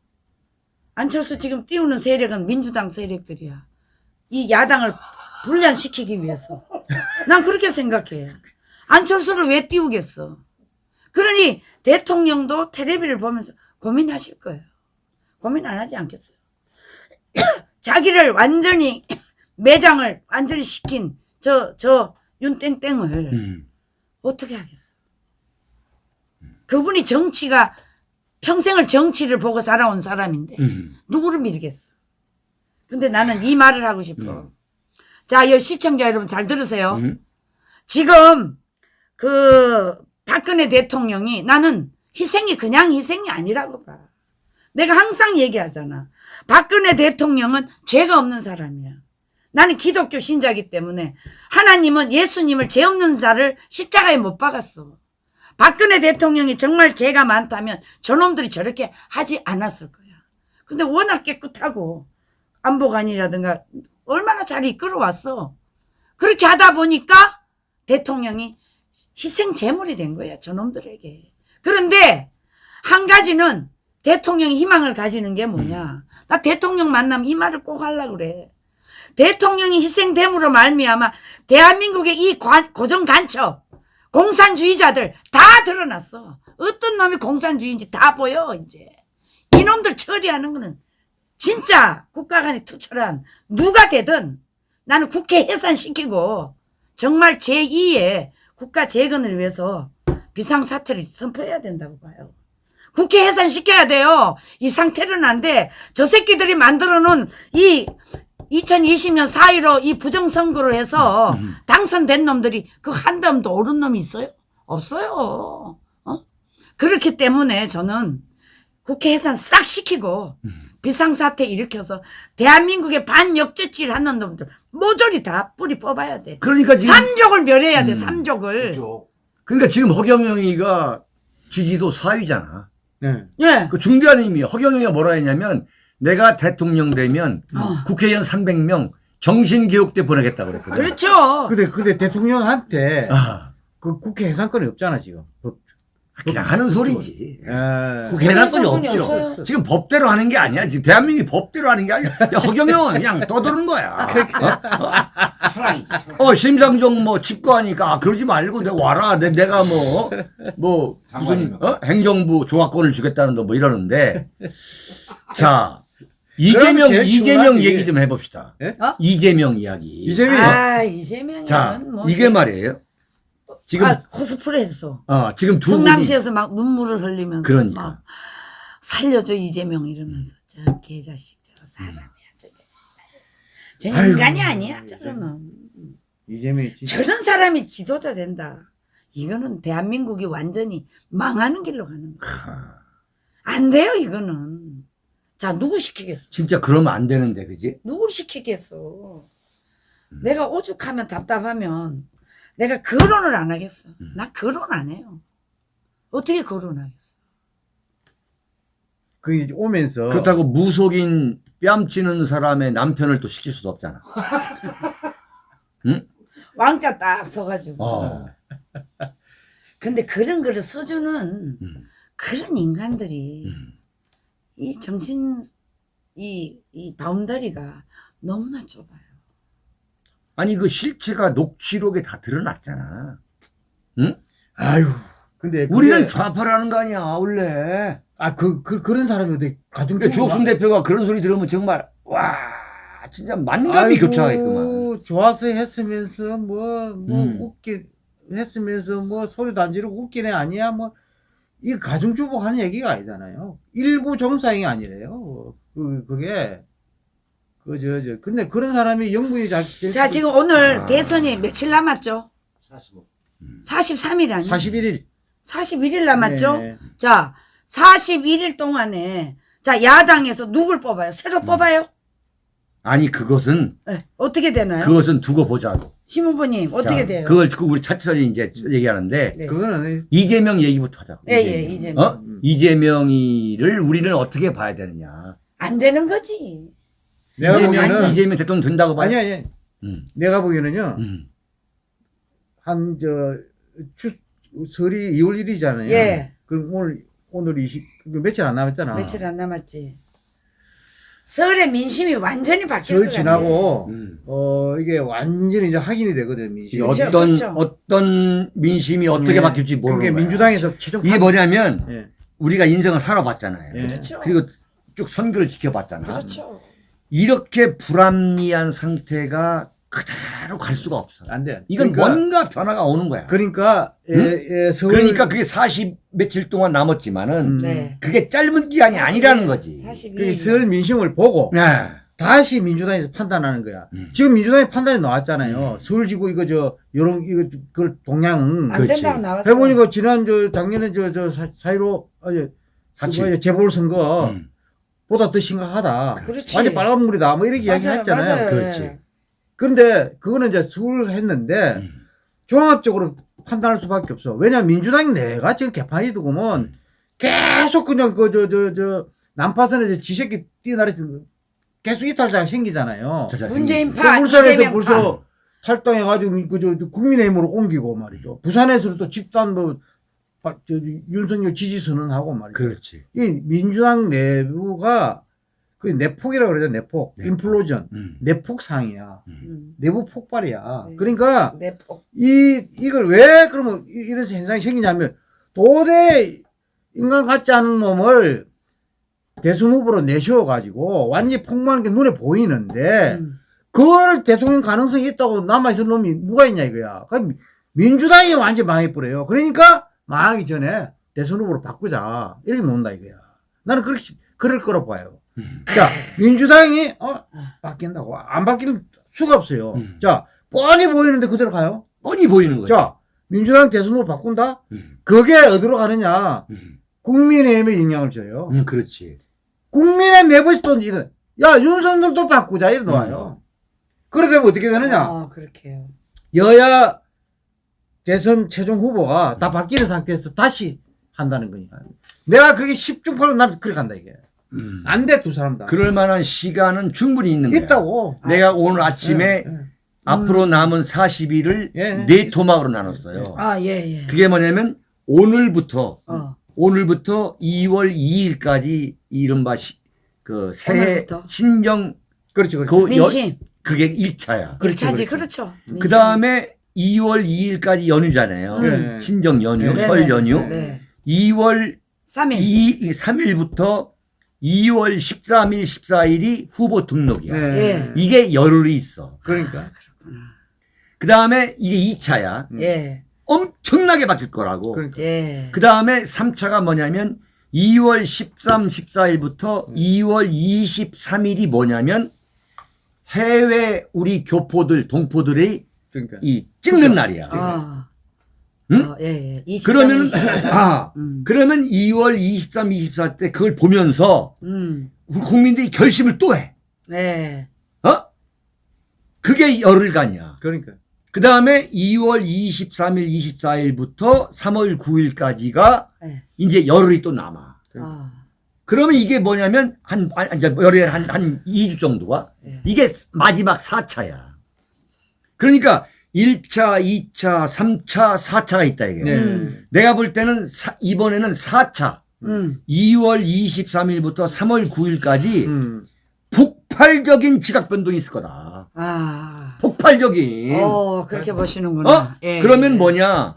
안철수 지금 띄우는 세력은 민주당 세력들이야. 이 야당을 분란시키기 위해서. 난 그렇게 생각해. 안철수를 왜 띄우겠어? 그러니 대통령도 텔레비를 보면서 고민하실 거예요. 고민 안 하지 않겠어요? 자기를 완전히 매장을 완전히 시킨 저, 저 윤땡땡을 음. 어떻게 하겠어? 그분이 정치가 평생을 정치를 보고 살아온 사람인데 음. 누구를 믿겠어? 근데 나는 이 말을 하고 싶어. 음. 자, 이 시청자 여러분 잘 들으세요. 음. 지금 그 박근혜 대통령이 나는 희생이 그냥 희생이 아니라고 봐. 내가 항상 얘기하잖아. 박근혜 대통령은 죄가 없는 사람이야. 나는 기독교 신자이기 때문에 하나님은 예수님을 죄 없는 자를 십자가에 못 박았어. 박근혜 대통령이 정말 죄가 많다면 저놈들이 저렇게 하지 않았을 거야. 근데 워낙 깨끗하고 안보관이라든가 얼마나 잘 이끌어왔어. 그렇게 하다 보니까 대통령이 희생 제물이 된 거야, 저놈들에게. 그런데 한 가지는 대통령이 희망을 가지는 게 뭐냐. 나 대통령 만나면 이 말을 꼭 하려고 그래. 대통령이 희생됨으로 말미암아 대한민국의 이 관- 고정 간첩 공산주의자들 다 드러났어. 어떤 놈이 공산주의인지 다 보여 이제. 이놈들 처리하는 거는 진짜 국가 간의 투철한 누가 되든 나는 국회 해산시키고 정말 제2의 국가 재건을 위해서 비상사태를 선포해야 된다고 봐요. 국회 해산시켜야 돼요. 이 상태는 안 돼. 저 새끼들이 만들어 놓은 이 2020년 4.15이 부정선거를 해서 음. 당선된 놈들이 그 한 놈도 오른 놈이 있어요? 없어요. 어? 그렇기 때문에 저는 국회 해산 싹 시키고 음. 비상사태 일으켜서 대한민국의 반역죄질 하는 놈들 모조리 다 뿌리 뽑아야 돼. 그러니까 지금 삼족을 멸해야 돼. 음. 삼족을. 그러니까 지금 허경영이가 지지도 4위잖아. 네. 예. 그 중대한 의미. 허경영이가 뭐라 했냐면 내가 대통령 되면 어. 국회의원 300명 정신교육대 보내겠다고 그랬거든. 그렇죠. 근데 근데 대통령한테 아, 그 국회 해산권이 없잖아 지금. 법. 그냥 하는 소리지. 에. 국회 해산권이 없죠. 없어요. 지금 법대로 하는 게 아니야. 지금 대한민국이 법대로 하는 게 아니야. 야, 허경영은 그냥 떠드는 거야. 어? 어, 심상정 뭐 집거하니까 아, 그러지 말고 내가 와라. 내, 내가 뭐, 뭐, 무슨, 어? 행정부 조합권을 주겠다는 뭐 이러는데. 자, 이재명, 이재명 중요하지. 얘기 좀 해봅시다. 예? 어? 이재명 이야기. 이재명이 아, 이재명은 자, 뭐 이게 말이에요. 지금, 아, 코스프레 했어. 어, 지금 두. 성남시에서 막 눈물을 흘리면서 그러니까. 막 살려줘 이재명 이러면서 저 개자식 저 사람이야 저게 저 인간이 아니야 저거는 이재명이 진짜 저런 사람이 지도자 된다 이거는 대한민국이 완전히 망하는 길로 가는 거야 안 돼요 이거는 자 누구 시키겠어 진짜 그러면 안 되는데, 그지? 누구 시키겠어 음. 내가 오죽하면 답답하면 내가 거론을 안 하겠어 음. 나 거론 안 해요 어떻게 거론하겠어 그 이제 오면서 그렇다고 무속인 뺨치는 사람의 남편을 또 시킬 수도 없잖아. 왕자 딱 서가지고. 어. 근데 그런 거를 써주는 음. 그런 인간들이 음. 이 정신 이, 이 바운더리가 너무나 좁아요. 아니 그 실체가 녹취록에 다 드러났잖아. 응? 아유 근데 그게- 우리는 좌파라는 거 아니야 원래. 아, 그, 그, 그런 사람이 어디 가정 그러니까 주옥순 대표가 그런 소리 들으면 정말 와 진짜 만감이 교차하겠구만. 좋아서 했으면서 뭐, 뭐, 음. 웃기, 했으면서 뭐, 소리도 안 지르고 웃기네 아니야, 뭐, 이 가정주부 하는 얘기가 아니잖아요. 일부 정상이 아니래요. 그, 그게. 그, 저, 저, 근데 그런 사람이 영분이 잘. 자, 지금 오늘 아. 대선이 며칠 남았죠? 43일 아니에요? 41일. 41일 남았죠? 네. 자, 41일 동안에 자, 야당에서 누굴 뽑아요? 새로 음. 뽑아요? 아니 그것은 네, 어떻게 되나요? 그것은 두고 보자고. 심 후보님, 어떻게 자, 돼요? 그걸 그 우리 차트선이 이제 얘기하는데 네. 그거는, 이재명 얘기부터 하자고. 예, 예, 이재명. 어? 이재명이를 우리는 어떻게 봐야 되느냐. 안 되는 거지. 내가 이재명 보기에는. 이재명 대통령 된다고 봐요. 아니, 아니. 음, 내가 보기에는요, 음. 한, 저, 추, 설이 2월 1일이잖아요. 예. 그럼 오늘, 오늘 20, 그 며칠 안 남았잖아. 며칠 안 남았지. 서울의 민심이 완전히 바뀔 설 것. 지나고, 음. 어, 이게 완전히 이제 확인이 되거든, 이 민심이. 그렇죠, 어떤 그렇죠. 어떤 민심이 어떻게 예. 바뀔지 모르는 그게 거야. 민주당에서 최종 이게 판- 뭐냐면 예. 우리가 인생을 살아봤잖아요. 예. 그렇죠. 그리고 쭉 선거를 지켜봤잖아. 그렇죠. 이렇게 불합리한 상태가 그대로 갈 수가 없어. 안 돼. 이건 그러니까, 뭔가 변화가 오는 거야. 그러니까, 예, 예, 서울. 그러니까 그게 40 며칠 동안 남았지만은 음. 네. 그게 짧은 기간이 아니라는 거지. 42일. 그 서울 민심을 보고, 네. 다시 민주당에서 판단하는 거야. 음. 지금 민주당의 판단이 나왔잖아요. 음. 서울지구 이거 저, 요런, 이거, 그걸 동향은. 안 그렇지. 된다고 나왔어. 해보니까 지난 저, 작년에 저, 저, 사- 사이로, 아니, 사칠. 그거 재보궐 선거, 음. 보다 더 심각하다. 그렇지. 완전 빨간물이다. 뭐 이렇게 이야기 맞아요, 했잖아요. 맞아요. 그렇지. 그런데 그거는 이제 수를 했는데 음. 종합적으로 판단할 수밖에 없어. 왜냐면 민주당이 내가 지금 개판이 두고면 계속 그냥 그 저 저 저 난파선에서 지새끼 뛰어나르서 계속 이탈자가 생기잖아요. 저 자식이. 문재인 그 파, 울산에서 이재명 벌써 파. 탈당해가지고 그저 국민의힘으로 옮기고 말이죠. 부산에서도 또 집단 뭐 윤석열 지지 선언하고 말이죠. 그렇지. 이 민주당 내부가 그 내폭이라고 그러죠. 내폭, 내폭. 인플로전, 음. 내폭 상이야. 음. 내부 폭발이야. 네. 그러니까 내 폭. 이 이걸 왜 그러면 이- 이런 현상이 생기냐면 도대 인간 같지 않은 놈을 대선 후보로 내세워 가지고 완전히 폭망하는 게 눈에 보이는데 음. 그걸 대통령 가능성이 있다고 남아 있을 놈이 누가 있냐 이거야. 그럼 민주당이 완전 망해버려요. 그러니까 망하기 전에 대선 후보로 바꾸자. 이렇게 논다 이거야. 나는 그렇게, 그럴 거라고 봐요. 음. 자, 민주당이, 어, 바뀐다고. 안 바뀔 수가 없어요. 음. 자, 뻔히 보이는데 그대로 가요. 뻔히 보이는 거죠. 자, 민주당 대선 후보 바꾼다? 음, 그게 어디로 가느냐? 음, 국민의힘에 영향을 줘요. 음, 그렇지. 국민의 내부에서 또 이래. 야, 윤석열도 바꾸자. 이래 놓아요. 그래 되면 어떻게 되느냐? 아, 그렇게요. 여야 대선 최종 후보가 다 바뀌는 상태에서 다시 한다는 거니까. 내가 그게 10중 8로 나는 그렇게 간다, 이게. 음. 안 돼, 두 사람 다. 그럴 만한 시간은 충분히 있는 거야. 있다고. 내가 오늘 아침에 예, 예. 앞으로 남은 40일을 예. 네 토막으로 나눴어요. 아, 예, 예. 그게 뭐냐면 오늘부터 어. 오늘부터 2월 2일까지 이른바 시, 그 새해 오늘부터? 신정 그렇죠, 그렇죠. 그 여, 민심. 그게 1차야. 그렇죠, 일차지 그렇죠. 그렇죠. 민심. 그 다음에 2월 2일까지 연휴잖아요. 네. 신정 연휴, 네, 설 네, 연휴. 네. 2월 3일. 2, 3일부터 2월 13일, 14일이 후보 등록이야. 예. 이게 열흘이 있어. 그러니까. 그 다음에 이게 2차야. 예. 엄청나게 바뀔 거라고. 그러니까. 예. 그 다음에 3차가 뭐냐면 2월 13, 14일부터 2월 23일이 뭐냐면 해외 우리 교포들, 동포들의 그러니까. 이 찍는 날이야. 아. 응? 어, 예, 예. 23, 그러면 24. 아 음. 그러면 2월 23, 24 때 그걸 보면서 음. 우리 국민들이 결심을 또 해. 네. 어? 그게 열흘간이야. 그러니까. 그 다음에 2월 23일, 24일부터 3월 9일까지가 네. 이제 열흘이 또 남아. 아. 그러면 이게 뭐냐면 한, 한 이제 열흘에 한, 한 2주 정도가 예. 이게 마지막 4차야. 그러니까 1차, 2차, 3차, 4차가 있다 이게. 네. 음. 내가 볼 때는 사- 이번에는 4차. 음. 2월 23일부터 3월 9일까지 음. 폭발적인 지각 변동이 있을 거다. 아. 폭발적인. 어, 그렇게 보시는구나. 어? 예. 그러면 뭐냐?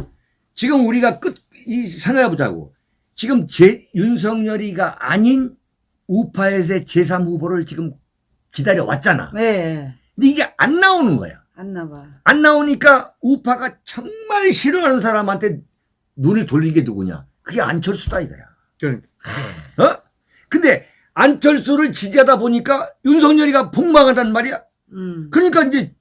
지금 우리가 끝, 이, 생각해 보자고. 지금 제, 윤석열이가 아닌 우파에서의 제3 후보를 지금 기다려 왔잖아. 네. 근데 이게 안 나오는 거야. 안 나봐. 안 나오니까 우파가 정말 싫어하는 사람한테 눈을 돌리게 누구냐? 그게 안철수다 이거야. 그러니까. 어? 근데 안철수를 지지하다 보니까 윤석열이가 폭망하단 말이야. 음. 그러니까 이제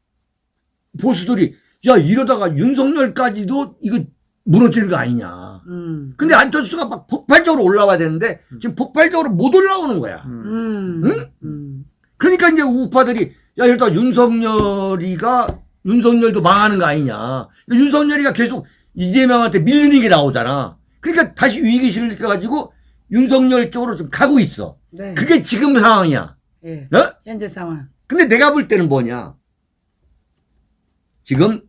보수들이 야 이러다가 윤석열까지도 이거 무너지는 거 아니냐. 음. 근데 안철수가 막 폭발적으로 올라와야 되는데 지금 폭발적으로 못 올라오는 거야. 음. 음. 응? 음. 그러니까 이제 우파들이 야 이러다 윤석열이가 윤석열도 망하는 거 아니냐. 윤석열이가 계속 이재명한테 밀리는 게 나오잖아. 그러니까 다시 위기 실을 느껴가지고 윤석열 쪽으로 좀 가고 있어. 네. 그게 지금 상황이야. 예. 어? 현재 상황. 근데 내가 볼 때는 뭐냐. 지금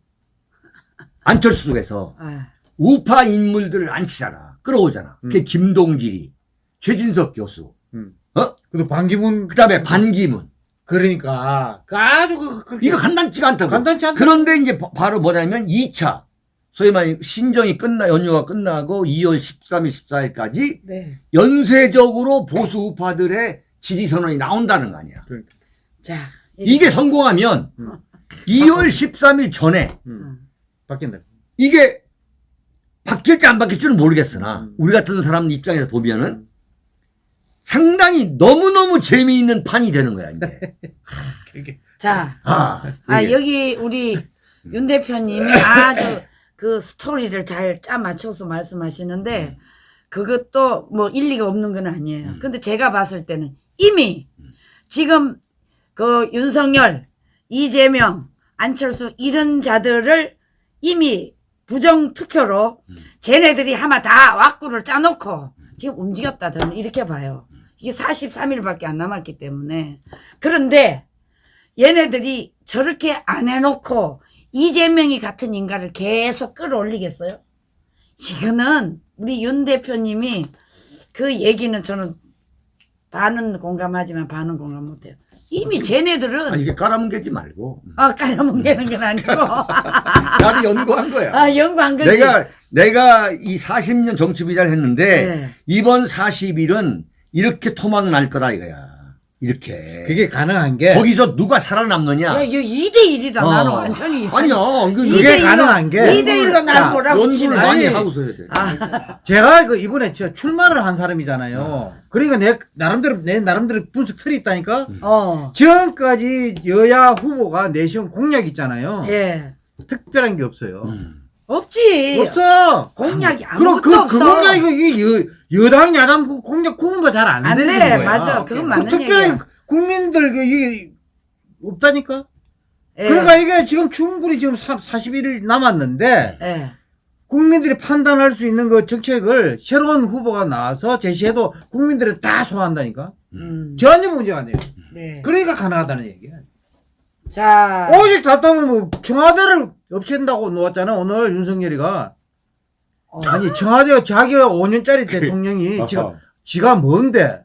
안철수 쪽에서 아. 우파 인물들을 안 치잖아. 끌어오잖아. 그게 음. 김동길이, 최진석 교수, 음. 어? 그리고 반기문. 그 다음에 반기문. 그러니까. 그 아주 그, 그, 이거 간단치가 않다고. 간단치 않다. 그런데 이제 바- 바로 뭐냐면 2차. 소위 말해 신정이 끝나, 연휴가 끝나고 2월 13일, 14일까지 네. 연쇄적으로 보수 우파들의 지지 선언이 나온다는 거 아니야. 그러니까. 자. 이게 성공하면 음. 2월 13일 전에 음. 바뀐다. 이게 바뀔지 안 바뀔지는 모르겠으나 음. 우리 같은 사람 입장에서 보면은 상당히 너무너무 재미있는 판이 되는 거야 이제. 자. 아, 아, 이게. 여기 우리 윤 대표님이 아주 그 스토리를 잘 짜 맞춰서 말씀하시는데 그것도 뭐 일리가 없는 건 아니에요. 음. 근데 제가 봤을 때는 이미 지금 그 윤석열, 이재명, 안철수 이런 자들을 이미 부정 투표로 음. 쟤네들이 아마 다 왁구를 짜놓고 지금 움직였다 저는 이렇게 봐요. 이게 43일밖에 안 남았기 때문에 그런데 얘네들이 저렇게 안 해놓고 이재명이 같은 인간을 계속 끌어올리겠어요? 이거는 우리 윤 대표님이 그 얘기는 저는 반은 공감하지만 반은 공감 못해요. 이미 쟤네들은 아, 이게 깔아뭉개지 말고 아 깔아뭉개는 건 아니고 나도 연구한 거야 아 연구한 거지. 내가 내가 이 40년 정치 비자를 했는데 네. 이번 40일은 이렇게 토막 날 거다 이거야 이렇게. 그게 가능한 게 거기서 누가 살아남느냐? 야, 이거 2대1이다. 어. 나는 완전히. 아니야. 일로- 가능한 게 이대 일로 날 치면. 많이 하고서 해야 돼. 아, 제가 그 이번에 저 출마를 한 사람이잖아요. 그러니까 내 나름대로 내 나름대로 분석 틀이 있다니까. 어. 지금까지 여야 후보가 내세운 공약 있잖아요. 예. 특별한 게 없어요. 음. 없지. 없어. 공약이 그럼 아무것도 그, 그 없어. 공약 이거 이게 여, 여당 야당 그 공약 구분도 잘안안 되는 돼. 거야. 맞아. 그건 그 맞는 특별히 얘기야. 국민들 그 이게 없다니까. 예. 그러니까 이게 지금 충분히 지금 41일 남았는데 예. 국민들이 판단할 수 있는 그 정책을 새로운 후보가 나와서 제시해도 국민들은 다 소화한다니까. 음. 전혀 문제가 안 돼요. 네. 그러니까 가능하다는 얘기야. 자. 오직 답답하면 뭐 청와대를 없앤다고 놓았잖아 오늘 윤석열이가. 어. 아니 청와대가 자기가 5년짜리 대통령이 아하. 지가 지가 뭔데?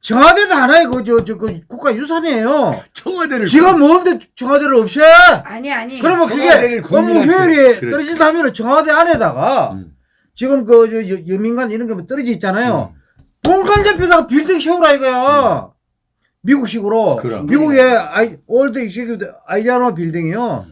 청와대도 하나의 그저저 그 국가 유산이에요. 청와대를 지가 뭔데 청와대를 없애? 아니 아니. 그러면 그게 업무 효율이. 떨어진다면 청와대 안에다가 음. 지금 그 저, 여- 여민관 이런 거 떨어져 있잖아요. 본관 옆에다가 빌딩 세우라 이거야. 미국식으로. 그럼. 미국의 아이, Old Executive 아이젠하워 빌딩이요.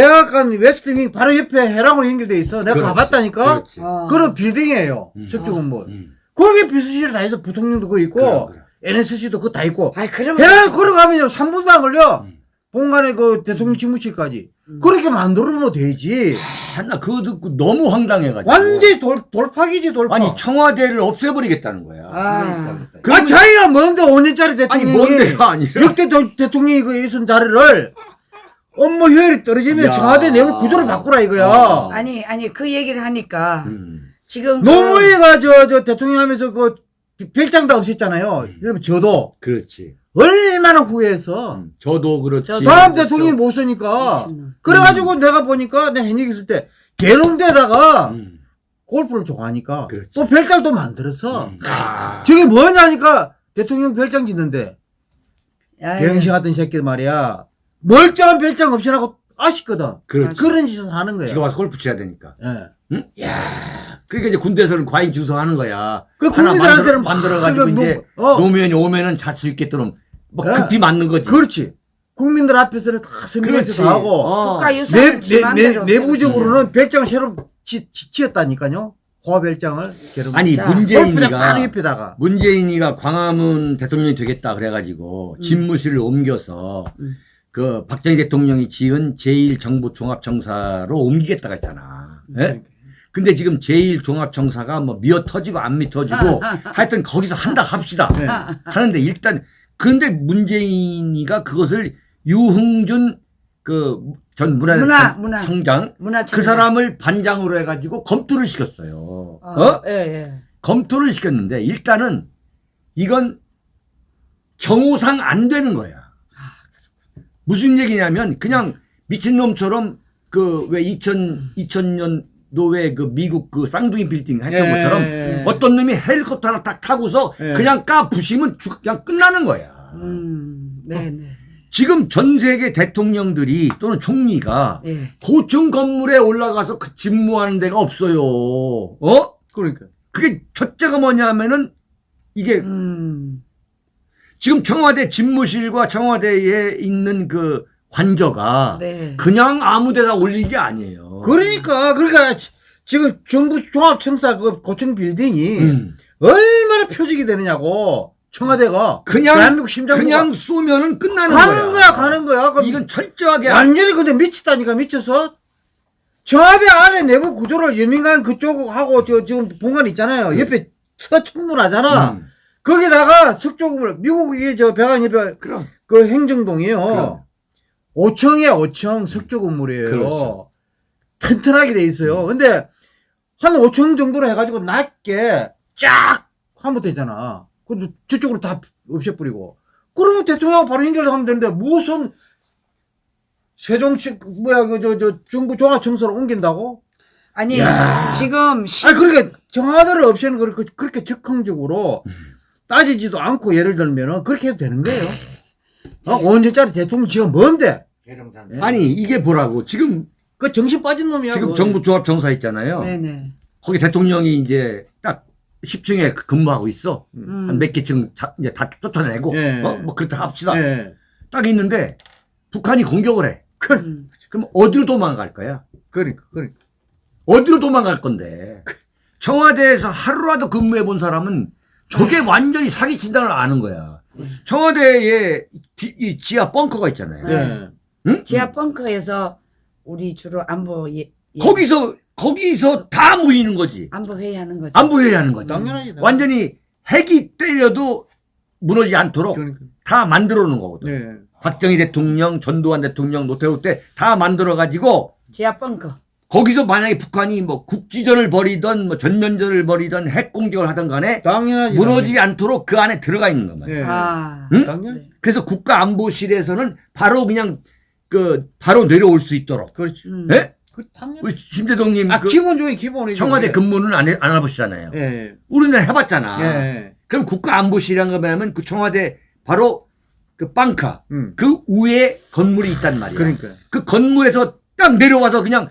백악관 웨스트윙 바로 옆에 해랑으로 연결돼 있어. 내가 그렇지. 가봤다니까. 그렇지. 어. 그런 빌딩이에요. 음. 석주 건물. 음. 거기 비서실 다 있어. 부통령도 그거 있고, 그럼, 그럼. NSC도 그거 다 있고. 아이 그러면 해랑 걸어가면요. 3분도 안 걸려. 음. 본관에 그 대통령 직무실까지. 음. 그렇게 만들어놓으면 되지. 아, 나 그거 듣고 너무 황당해가지고. 완전히 돌, 돌파기지, 돌파. 아니 청와대를 없애버리겠다는 거야. 아. 아, 자기가 뭔데 5년짜리 아니 대통령이 뭔데가 아니라. 역대 대- 대통령이 그 있은 자리를 업무 효율이 떨어지면 야. 청와대 내부 구조를 바꾸라 이거야. 어. 아니 아니 그 얘기를 하니까 음. 지금 그- 노무현이가 저, 저 대통령 하면서 그 별장 다 없앴잖아요. 그럼 저도 그렇지. 얼마나 후회해서 음. 저도 그렇지. 저 다음 대통령이 못 쓰니까. 그래가지고 내가 보니까 내 현역 있을 때 계룡대다가 음. 골프를 좋아하니까 그렇지. 또 별장도 만들었어. 음. 아. 저게 뭐냐니까 대통령 별장 짓는데 야, 병신 같은 새끼 말이야. 멀쩡한 별장 없애라고 아쉽거든. 그렇지. 그런 짓을 하는 거야. 지가 와서 골프 쳐야 되니까. 예. 응? 야. 그러니까 이제 군대에서는 과잉 주소하는 거야. 그 국민들한테는 만들어, 만들어가지고 막 이제 그 뭐- 어. 노무현이 오면은 잘 수 있게끔 막 예. 급히 맞는 거지. 그렇지. 국민들 앞에서는 다 설명해서 다 하고 어. 국가 내, 내, 맘대로 내부적으로는 별장을 새로 지, 지, 지었다니까요. 고아별장을 새로. 아니 자, 문재인이가 옆에다가. 문재인이가 광화문 대통령이 되겠다 그래가지고 집무실을 옮겨서 음. 그 박정희 대통령이 지은 제1정부종합청사로 옮기겠다고 했잖아. 예? 근데 지금 제1종합청사가 뭐 미어 터지고 안 미어 터지고 하여튼 거기서 한다 합시다. 네. 하는데 일단 근데 문재인이가 그것을 유흥준 그 전 문화, 문화. 문화청장 문화청 그 사람을 반장으로 해가지고 검토를 시켰어요. 어, 어? 예, 예. 검토를 시켰는데 일단은 이건 경호상 안 되는 거야. 무슨 얘기냐면 그냥 미친놈처럼 그 왜 2000, 2000년도에 그 미국 그 쌍둥이 빌딩 했던 예. 것처럼 예. 어떤 놈이 헬리콥터 하나 딱 타고서 예. 그냥 까 부시면 죽- 그냥 끝나는 거야. 음, 네, 네. 지금 전 세계 대통령들이 또는 총리가 예. 고층 건물에 올라가서 그 집무하는 데가 없어요. 어? 그러니까. 그게 첫째가 뭐냐면은 이게 음. 지금 청와대 집무실과 청와대에 있는 그 관저가 네. 그냥 아무 데나 올린 게 아니에요. 그러니까, 그러니까 지- 지금 정부 종합청사 그 고층 빌딩이 음. 얼마나 표적이 되느냐고. 청와대가. 그냥 그냥 쏘면은 끝나는 가는 거야, 가는 거야. 그럼 이건 철저하게 완전히 근데 미쳤다니까 미쳐서 청와대 안에 내부 구조를 여민간 그쪽하고 저 지금 본관 있잖아요. 옆에 서청문하잖아. 음. 거기다가 석조금을 미국이 저 백안 옆에 그럼 그 행정동이에요. 그럼. 5층에 5층 석조 건물이에요. 그렇죠. 튼튼하게 돼 있어요. 근데 한 5층 정도로 해가지고 낮게 쫙 하면 되잖아. 근데 저쪽으로 다 없애버리고. 그러면 대통령하고 바로 연결하면 되는데 무슨 세종시 뭐야 그 저저 정부 종합청소를 옮긴다고? 아니, 야. 지금 시, 아니 그러니까 정화대를 없애는 걸 그- 그렇게 적극적으로 음. 따지지도 않고 예를 들면은 그렇게 해도 되는 거예요. 어, 5년짜리 대통령 지금 뭔데? 아니 이게 뭐라고 지금 그 정신 빠진 놈이야. 지금 그거. 정부 조합 정사 있잖아요. 네네. 거기 대통령이 이제 딱 10층에 근무하고 있어. 음. 한몇 개층 자- 이제 다 쫓아내고 예. 어? 뭐 그렇다 합시다. 예. 딱 있는데 북한이 공격을 해. 음. 그럼 어디로 도망갈 거야? 그러니까 그러니까. 어디로 도망갈 건데? 청와대에서 하루라도 근무해 본 사람은 저게 완전히 사기친다는 걸 아는 거야. 청와대에 디- 이 지하 벙커가 있잖아요. 예. 응? 지하 벙커에서 우리 주로 안보 예, 예, 거기서 거기서 다 모이는 거지. 안보 회의하는 거죠. 안보해야 하는 거지. 당연하지. 완전히 핵이 때려도 무너지지 않도록 그러니까. 다 만들어 놓은 거거든. 네. 박정희 대통령, 전두환 대통령, 노태우 때 다 만들어 가지고 지하 벙커. 거기서 만약에 북한이 뭐 국지전을 벌이던 뭐 전면전을 벌이던 핵 공격을 하던 간에 당연하지. 무너지지 않도록 그 안에 들어가 있는 거만. 예. 아. 응? 당연. 그래서 국가안보실에서는 바로 그냥 그 바로 내려올 수 있도록. 그렇지. 음. 예? 그 당연. 우리 심 대동님 아 그 기본 중에 기본이죠. 청와대 그게. 근무는 안, 해, 안 해보시잖아요. 예. 우리는 해봤잖아. 예. 그럼 국가안보실이란 거 하면 그 청와대 바로 그 빵카 음. 그 위에 건물이 있단 말이야. 그러니까. 그 건물에서 딱 내려와서 그냥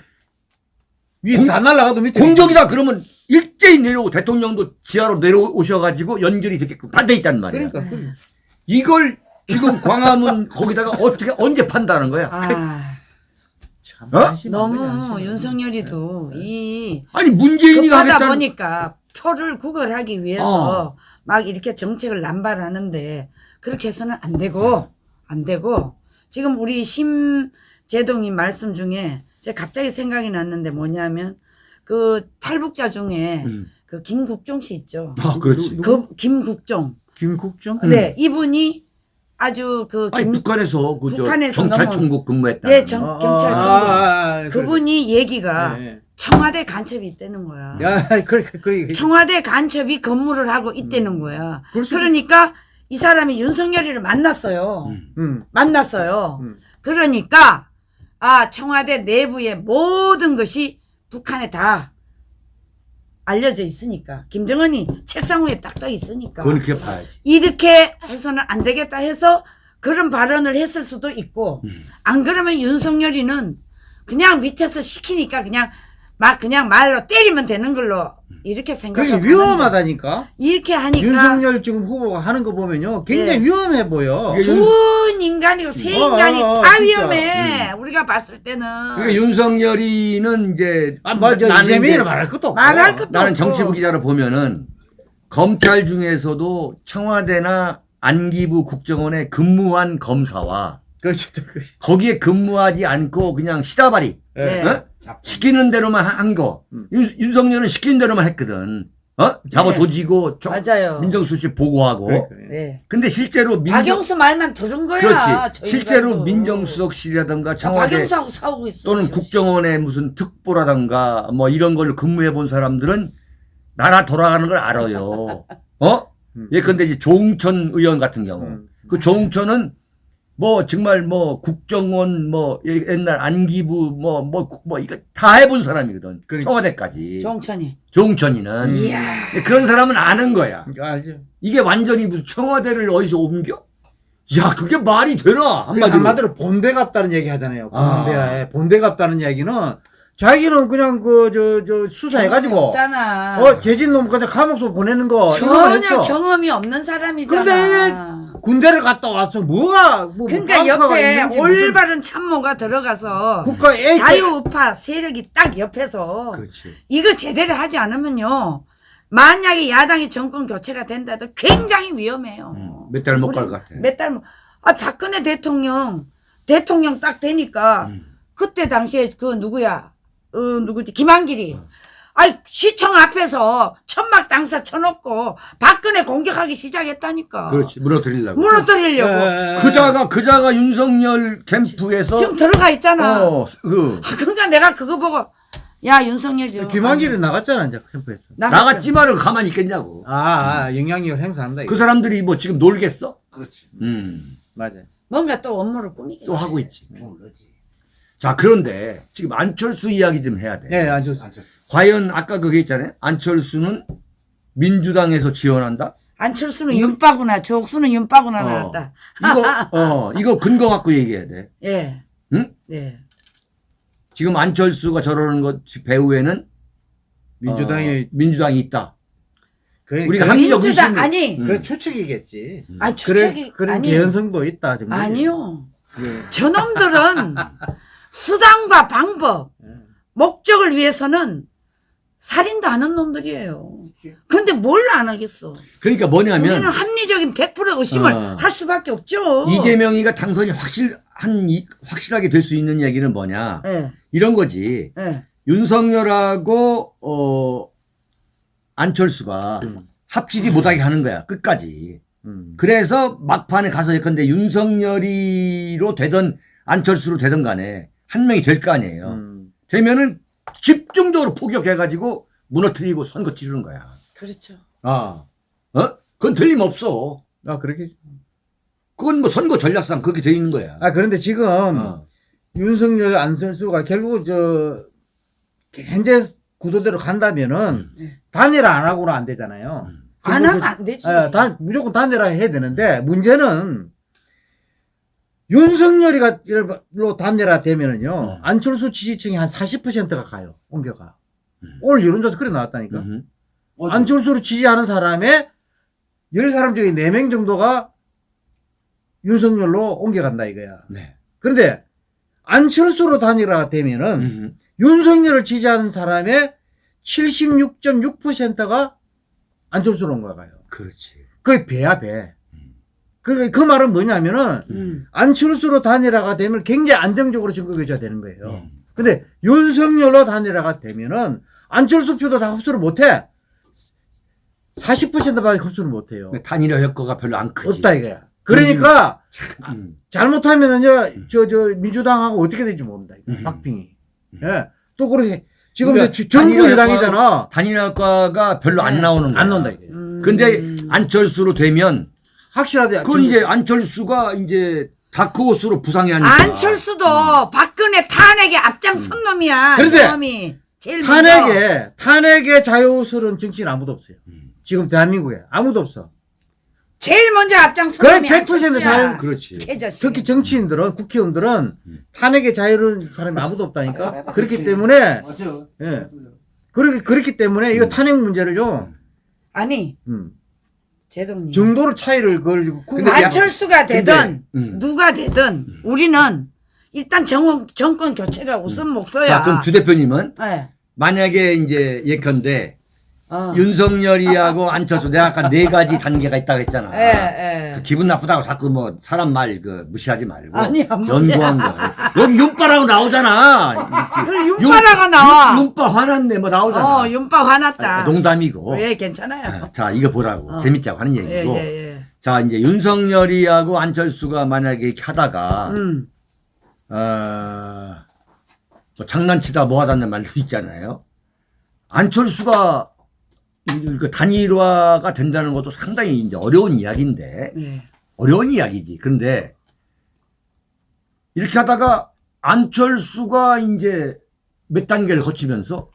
위에 공- 다 날라가도 밑에 공격이다 그러면 일제히 내려오고 대통령도 지하로 내려오셔가지고 연결이 되게끔 다돼 있단 말이야. 그러니까. 그러니까. 이걸 지금 광화문 거기다가 어떻게 언제 판다는 거야? 아. 참 어? 너무 윤석열이도 이 아니 문재인이가 급하다 하겠다는 보니까 표를 구걸하기 위해서 막 이렇게 정책을 남발하는데 그렇게 해서는 안 되고 안 되고 지금 우리 심재동님 말씀 중에 제가 갑자기 생각이 났는데 뭐냐면 그 탈북자 중에 음. 그 김국종 씨 있죠. 아 그렇지. 그 김국종. 김국정? 네, 이분이 아주 그 아니 김, 북한에서 그저 북한에서 정찰총국 근무했다. 네, 정- 아, 경찰 아, 정보. 아, 아, 그분이 얘기가 예. 청와대 간첩이 있다는 거야. 야, 그래, 그래. 청와대 간첩이 근무를 하고 있다는 거야. 그럴 수도- 그러니까 이 사람이 윤석열이를 만났어요. 음. 음. 만났어요. 음. 그러니까 아 청와대 내부의 모든 것이 북한에 다 알려져 있으니까 김정은이 책상 위에 딱딱 있으니까 그건 그렇게 봐야지. 이렇게 해서는 안 되겠다 해서 그런 발언을 했을 수도 있고 음. 안 그러면 윤석열이는 그냥 밑에서 시키니까 그냥 막 그냥 말로 때리면 되는 걸로 이렇게 그게 생각하고 위험하다니까. 이렇게 하니까 윤석열 지금 후보가 하는 거 보면요. 굉장히 예. 위험해 보여. 두 인간이고 세 어, 인간이 어, 어, 다 진짜. 위험해 우리가 봤을 때는 그러니까 윤석열이는 이제 아, 뭐, 저, 나는 이제 말할 것도 없고. 말할 것도 나는 없고. 정치부 기자로 보면은 검찰 중에서도 청와대나 안기부 국정원에 근무한 검사와 그렇지, 그렇지. 거기에 근무하지 않고 그냥 시다바리 네. 어? 시키는 대로만 한 거. 음. 윤, 윤석열은 시키는 대로만 했거든. 어? 잡아 네. 조지고 저- 맞아요 민정수석 보고하고. 그래, 그래. 네. 근데 실제로 민정 박영수 말만 들은 거야 그렇지. 저 실제로. 민정수석실이라든가 나 청와대 박영수하고 싸우고 있어 또는. 국정원의 무슨 특보라든가 뭐 이런 걸 근무해 본 사람들은 나라 돌아가는 걸 알아요. 어? 음. 예컨대 이제 조응천 의원 같은 경우. 음. 그 조응천은 뭐 정말 뭐 국정원 뭐 옛날 안기부 뭐뭐뭐 이거 다 해본 사람이거든. 그러니까. 청와대까지. 정천이 조응천이는 음. 이야 그런 사람은 아는 거야. 그러니까 알죠. 이게 완전히 무슨 청와대를 어디서 옮겨? 야 그게 말이 되나 한마디로, 한마디로. 한마디로 본대 같다는 얘기 하잖아요. 아. 본대, 본대 같다는 얘기는 자기는 그냥 그, 저, 저, 수사해가지고, 없잖아 어, 재진 놈 그냥 감옥소 보내는 거, 전혀. 경험이 없는 사람이잖아 근데 군대를 갔다 와서 뭐가, 뭐, 그러니까 뭐 옆에 있는지 무슨 올바른 참모가 들어가서 국가 애, 자유우파 세력이 딱 옆에서 그렇지. 이거 제대로 하지 않으면요 만약에 야당이 정권 교체가 된다도 굉장히 위험해요 음, 몇달 못 갈 것 같아. 몇달 아 박근혜 대통령 대통령 딱 되니까 음. 그때 당시에 그 누구야 어 누구지 김한길이 어. 아이 시청 앞에서 천막 당사 쳐놓고 박근혜 공격하기 시작했다니까 그렇지 무너뜨리려고. 무너뜨리려고 예. 그자가 그자가 윤석열 캠프에서 지금 들어가 있잖아 어, 그 아, 그러니까 내가 그거 보고 야 윤석열 좀 김한길이 나갔잖아, 이제 캠프에서. 나갔지만은 가만히 있겠냐고. 아, 아, 영향력 행사한다. 이거. 그 사람들이 뭐 지금 놀겠어? 그렇지. 음, 맞아. 뭔가 또 업무를 꾸미겠지 또 하고 있지. 모르지. 자 그런데 지금 안철수 이야기 좀 해야 돼. 예, 안 좋습니다. 안철수. 과연 아까 그게 있잖아요. 안철수는 민주당에서 지원한다. 안철수는 윤빠구나 조옥수는 윤빠구나 어. 나왔다 이거 어 이거 근거 갖고 얘기해야 돼. 예 응? 예. 지금 안철수가 저러는 것 배후에는 민주당이 어, 민주당이 있다. 그래, 우리가 그래, 합리적 민주당 의심을- 아니 음. 그 추측이겠지. 아 그래, 추측이 그런 아니 개연성도 있다. 정도. 아니요 예. 저놈들은 수단과 방법 예. 목적을 위해서는 살인도 하는 놈들이에요. 근데 뭘 안 하겠어? 그러니까 뭐냐면 우리는 합리적인 100% 의심을 어. 할 수밖에 없죠. 이재명이가 당선이 확실한 이- 확실하게 될 수 있는 얘기는 뭐냐 예, 이런 거지. 예. 윤석열하고 어 안철수가 음. 합치지 못하게 하는 거야 끝까지. 음. 그래서 막판에 가서 예컨대 윤석열이로 되든 안철수로 되든 간에 한 명이 될 거 아니에요. 음. 되면은 집중적으로 포격해가지고 무너뜨리고 선거 치르는 거야. 그렇죠. 아, 어? 그건 틀림없어. 아 그렇게. 그건 뭐 선거 전략상 그렇게 돼 있는 거야. 아 그런데 지금 어. 윤석열 안철수가 결국 저 현재 구도대로 간다면은 네. 단일화 안 하고는 안 되잖아요. 음. 안 하면 안 되지. 예, 단, 무조건 단일화 해야 되는데 문제는 윤석열이로 단일화 되면은요 음. 안철수 지지층이 한 40%가 가요 옮겨가 음. 오늘 여론조사 그래 나왔다니까 음. 안철수를 지지하는 사람의 10사람 중에 4명 정도가 윤석열로 옮겨간다 이거야 네. 그런데 안철수로 단일화가 되면은 음. 윤석열을 지지하는 사람의 76.6%가 안철수로 옮겨가요 그렇지. 그게 배야 배. 음. 그, 그 말은 뭐냐면은, 음. 안철수로 단일화가 되면 굉장히 안정적으로 선거교제가 되는 거예요. 음. 근데 윤석열로 단일화가 되면은, 안철수 표도 다 흡수를 못 해. 40%밖에 흡수를 못 해요. 단일화 효과가 별로 안 크지. 없다 이거야. 그러니까, 음. 잘못하면은요, 저, 저, 민주당하고 어떻게 될지 모른다. 이거. 음. 박빙이. 음. 예. 또 그렇게, 지금 그러니까 정부 여당이잖아. 단일화 효과가 별로 안 네. 나오는 거야. 안 나온다 이게. 음. 근데 안철수로 되면 확실하대. 그건 이제 안철수가 이제 다크호스로 부상이 아니까. 안철수도 박근혜 탄핵에 앞장선 놈이야. 그런데 저 놈이 제일. 탄핵에 탄핵에 자유스러운 정치인 아무도 없어요. 음. 지금 대한민국에 아무도 없어. 제일 먼저 앞장선 거의 놈이 100% 안철수야. 자유- 그렇지. 개자식. 특히 정치인들은 국회의원들은 음. 탄핵에 자유로운 사람이 아무도 없다니까. 그렇기 때문에 맞아요. 예. 그렇기 그렇기 때문에 이거 탄핵 문제를요. 아니 음. 제동님. 정도를 차이를 걸고 근데 야- 안철수가 되든 음. 누가 되든 우리는 일단 정, 정권 교체가 우선 목표야. 자, 그럼 주 대표님은 예. 만약에 이제 예컨대 어. 윤석열이하고 안철수 내가 아까 네 가지 단계가 있다고 했잖아. 예, 예. 그 기분 나쁘다고 자꾸 뭐 사람 말 그 무시하지 말고 아니. 연구한 거. 여기 윤빠라고 나오잖아. 윤빠라가 나와. 윤, 빠 화났네 뭐 나오잖아. 어, 윤빠 화났다. 아, 농담이고. 예, 괜찮아요. 아, 자 이거 보라고 어. 재밌자고 하는 예, 얘기고. 예, 예. 자 이제 윤석열이하고 안철수가 만약에 이렇게 하다가 음. 어, 뭐 장난치다 뭐 하다는 말도 있잖아요. 안철수가 이- 그 단일화가 된다는 것도 상당히 이제 어려운 이야기인데 예. 어려운 이야기지. 근데 이렇게 하다가 안철수가 이제 몇 단계를 거치면서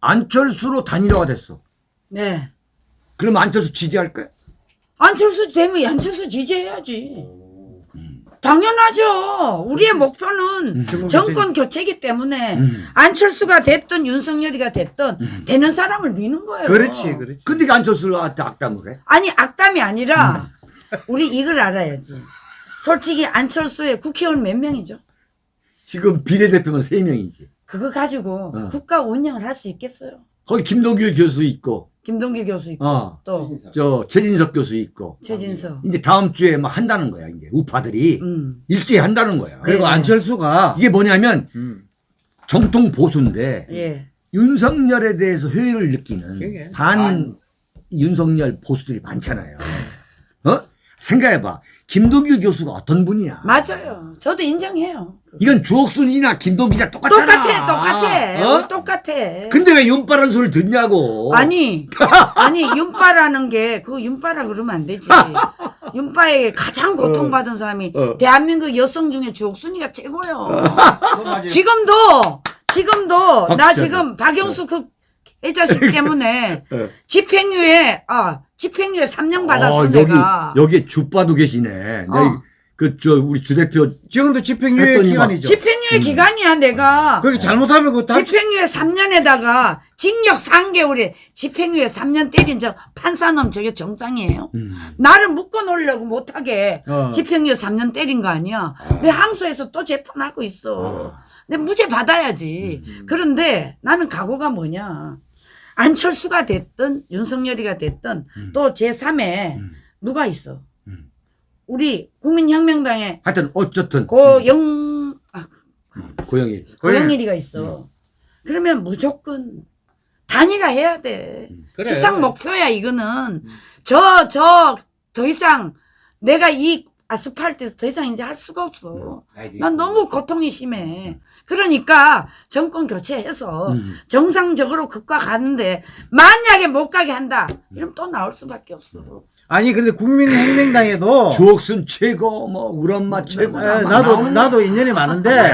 안철수로 단일화가 됐어. 네. 그럼 안철수 지지할 거야? 안철수 되면 안철수 지지해야지. 당연하죠. 우리의 목표는 음. 정권 교체이기 때문에 음. 안철수가 됐든 윤석열이가 됐든 되는 사람을 미는 거예요. 그렇지, 그렇지. 근데 그 안철수한테 악담을 해? 아니 악담이 아니라 음. 우리 이걸 알아야지. 솔직히 안철수의 국회의원 몇 명이죠? 지금 비례대표는 세명이지 그거 가지고 어. 국가 운영을 할 수 있겠어요? 거기 김동길 교수 있고, 김동길 교수 있고 어, 또저 최진석 교수 있고, 최진석. 이제 다음 주에 막 한다는 거야, 이제. 우파들이. 음. 일제히 한다는 거야. 그리고 네. 안철수가 이게 뭐냐면 음. 정통 보수인데 예. 윤석열에 대해서 회의를 느끼는 그게. 반 윤석열 보수들이 많잖아요. 어? 생각해봐. 김동길 교수가 어떤 분이야? 맞아요. 저도 인정해요. 이건 주옥순이나 김동길이랑 똑같잖아. 똑같아, 똑같아, 어? 똑같아. 근데 왜 윤빠란 소리를 듣냐고. 아니, 아니 윤빠라는 게 그거 윤빠라 그러면 안 되지. 윤빠에 가장 고통받은 사람이 어. 대한민국 여성 중에 주옥순이가 최고요. 지금도 지금도 나. 지금 박영수 그 애자식 때문에 어. 집행유예 아 집행유예 3년 받았어 어, 여기 내가. 여기에 주빠도 계시네. 어. 그저 우리 주 대표 지금도 집행유예 했더니 기간이죠. 집행유예 기간이야 내가. 거기 잘못하면 다 집행유예 3년에다가 징역 3개월에 집행유예 3년 때린 저 판사놈 저게 정상이에요? 음. 나를 묶어 놓으려고 못하게 어. 집행유예 3년 때린 거 아니야? 왜 항소에서 또 재판하고 있어? 아. 근데 무죄 받아야지. 음. 그런데 나는 각오가 뭐냐? 안철수가 됐든 윤석열이가 됐든 음. 또 제3에 음. 누가 있어? 음. 우리 국민혁명당에 하여튼 어쨌든 고영 아, 고영일 고영일이가 있어. 그러면 무조건 단일화 해야 돼. 그래. 지상 목표야 이거는. 저 저 더 이상 내가 이 아스팔트에서 더 이상 이제 할 수가 없어. 난 너무 고통이 심해. 그러니까 정권 교체해서 음. 정상적으로 극과 가는데 만약에 못 가게 한다. 이러면 또 나올 수밖에 없어. 아니 근데 국민혁명당에도 주옥순 최고 뭐 우리 엄마 최고 에, 나도 나도 인연이 많은데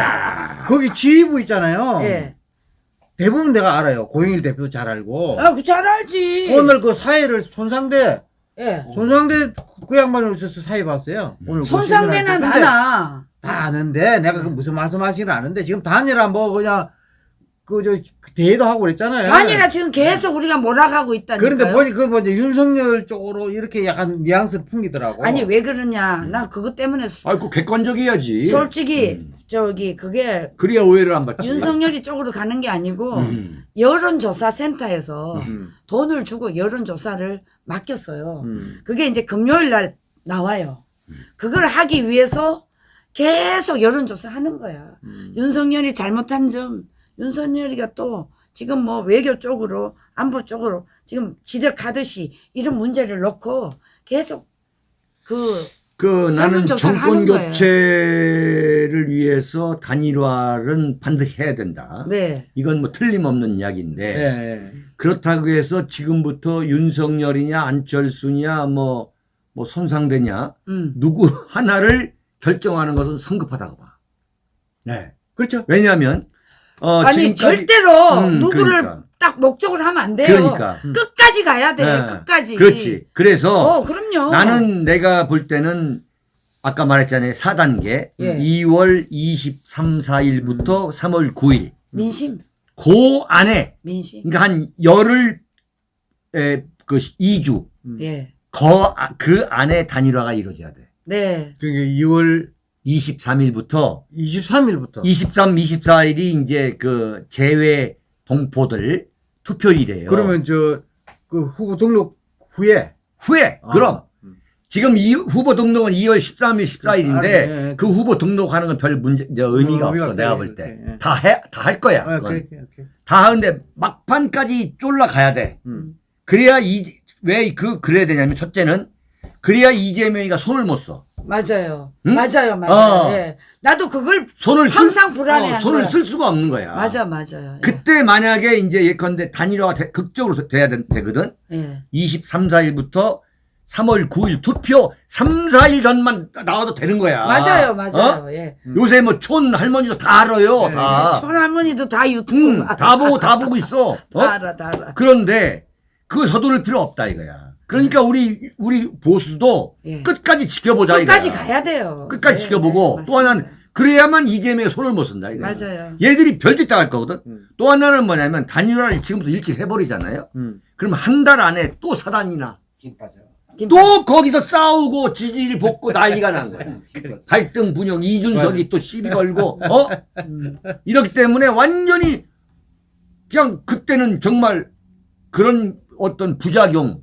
거기 지휘부 있잖아요. 예. 대부분 내가 알아요. 고영일 대표 잘 알고. 아, 그 잘 알지. 오늘 그 사회를 손상대 예. 손상대 그 양반을 있어서 사회 봤어요. 오늘 그 손상대는. 근데 하나. 다 아는데 내가 그 무슨 말씀하시는 아는데 지금 단일화 뭐 그냥 그저 대회도 하고 그랬잖아요. 단일화 지금 계속 우리가 몰아가고 있다니까요. 그런데 보니 그 뭐지 윤석열 쪽으로 이렇게 약간 뉘앙스를 풍기더라고. 아니 왜 그러냐? 난 그것 때문에 소- 아이고 객관적이야지 솔직히 음. 저기 그게 그래야 오해를 안 받지 윤석열이 쪽으로 가는 게 아니고 음. 여론조사 센터에서 음, 돈을 주고 여론조사를 맡겼어요. 음. 그게 이제 금요일 날 나와요. 그걸 하기 위해서 계속 여론조사 하는 거야. 음. 윤석열이 잘못한 점, 윤석열이가 또 지금 뭐 외교 쪽으로, 안보 쪽으로 지금 지적하듯이 이런 문제를 놓고 계속 그, 그 나는 정권. 교체를 위해서 단일화는 반드시 해야 된다 네. 이건 뭐 틀림없는 이야기인데 네. 그렇다고 해서 지금부터 윤석열이냐 안철수냐 뭐, 뭐 손상되냐 음. 누구 하나를 결정하는 것은 성급하다고 봐. 네. 그렇죠. 왜냐하면 어 아니, 지금까지- 절대로 음, 누구를 그러니까. 딱 목적으로 하면 안 돼요. 그러니까 음. 끝까지 가야 돼, 네. 끝까지. 그렇지. 그래서 어, 그럼요. 나는 내가 볼 때는 아까 말했잖아요. 4단계 예. 2월 23, 4일부터 3월 9일 민심, 그 안에 민심. 그러니까 한 열흘 에 그 2주 예. 거, 아, 그 안에 단일화가 이루어져야 돼. 네. 그게 2월 23일부터 23일부터 23, 24일이 이제 그 제외 동포들 투표일이에요. 그러면 저 그 후보 등록 후에 후에 아, 그럼 음. 지금 이 후보 등록은 2월 13일, 14일인데 아, 네. 그 후보 등록하는 건 별 문제 저 의미가 어, 없어 내가. 볼 때. 네. 다해 다 할 거야. 아, 그건. 그래, 오케이. 다 하는데 막판까지 쫄라 가야 돼. 음. 그래야 이 왜 그 그래야 되냐면 첫째는 그래야 이재명이가 손을 못 써. 맞아요. 응? 맞아요, 맞아요. 어. 예. 나도 그걸 손을 쓸- 항상 불안해하는 어, 손을 거야. 쓸 수가 없는 거야. 맞아, 맞아요. 예. 그때 만약에 이제 예컨대 단일화가 돼- 극적으로 돼야 되, 거든 예. 23, 4일부터 3월 9일 투표 3, 4일 전만 나와도 되는 거야. 맞아요, 맞아요. 어? 예. 요새 뭐 촌 할머니도 다 알아요. 네, 다. 천할머니도 다 유튜브 음, 봐. 다 보고 다 보고 있어. 다 어? 알아, 다 알아. 그런데 그거 서두를 필요 없다 이거야. 그러니까 우리 우리 보수도 예. 끝까지 지켜보자 끝까지 이거야. 가야 돼요. 끝까지 네, 지켜보고 네, 또 하나는. 그래야만 이재명이 손을 못 쓴다 이거야. 맞아요. 얘들이 별짓 다할 거거든. 음. 또 하나는 뭐냐면 단일화를 지금부터 일찍 해버리잖아요. 음. 그럼 한 달 안에 또 사단이나. 또 거기서 싸우고 지지를 볶고 난리가 난 거야. 갈등 분영 이준석이 또 시비 걸고 어 음. 이렇기 때문에 완전히 그냥 그때는 정말 그런 어떤 부작용 음.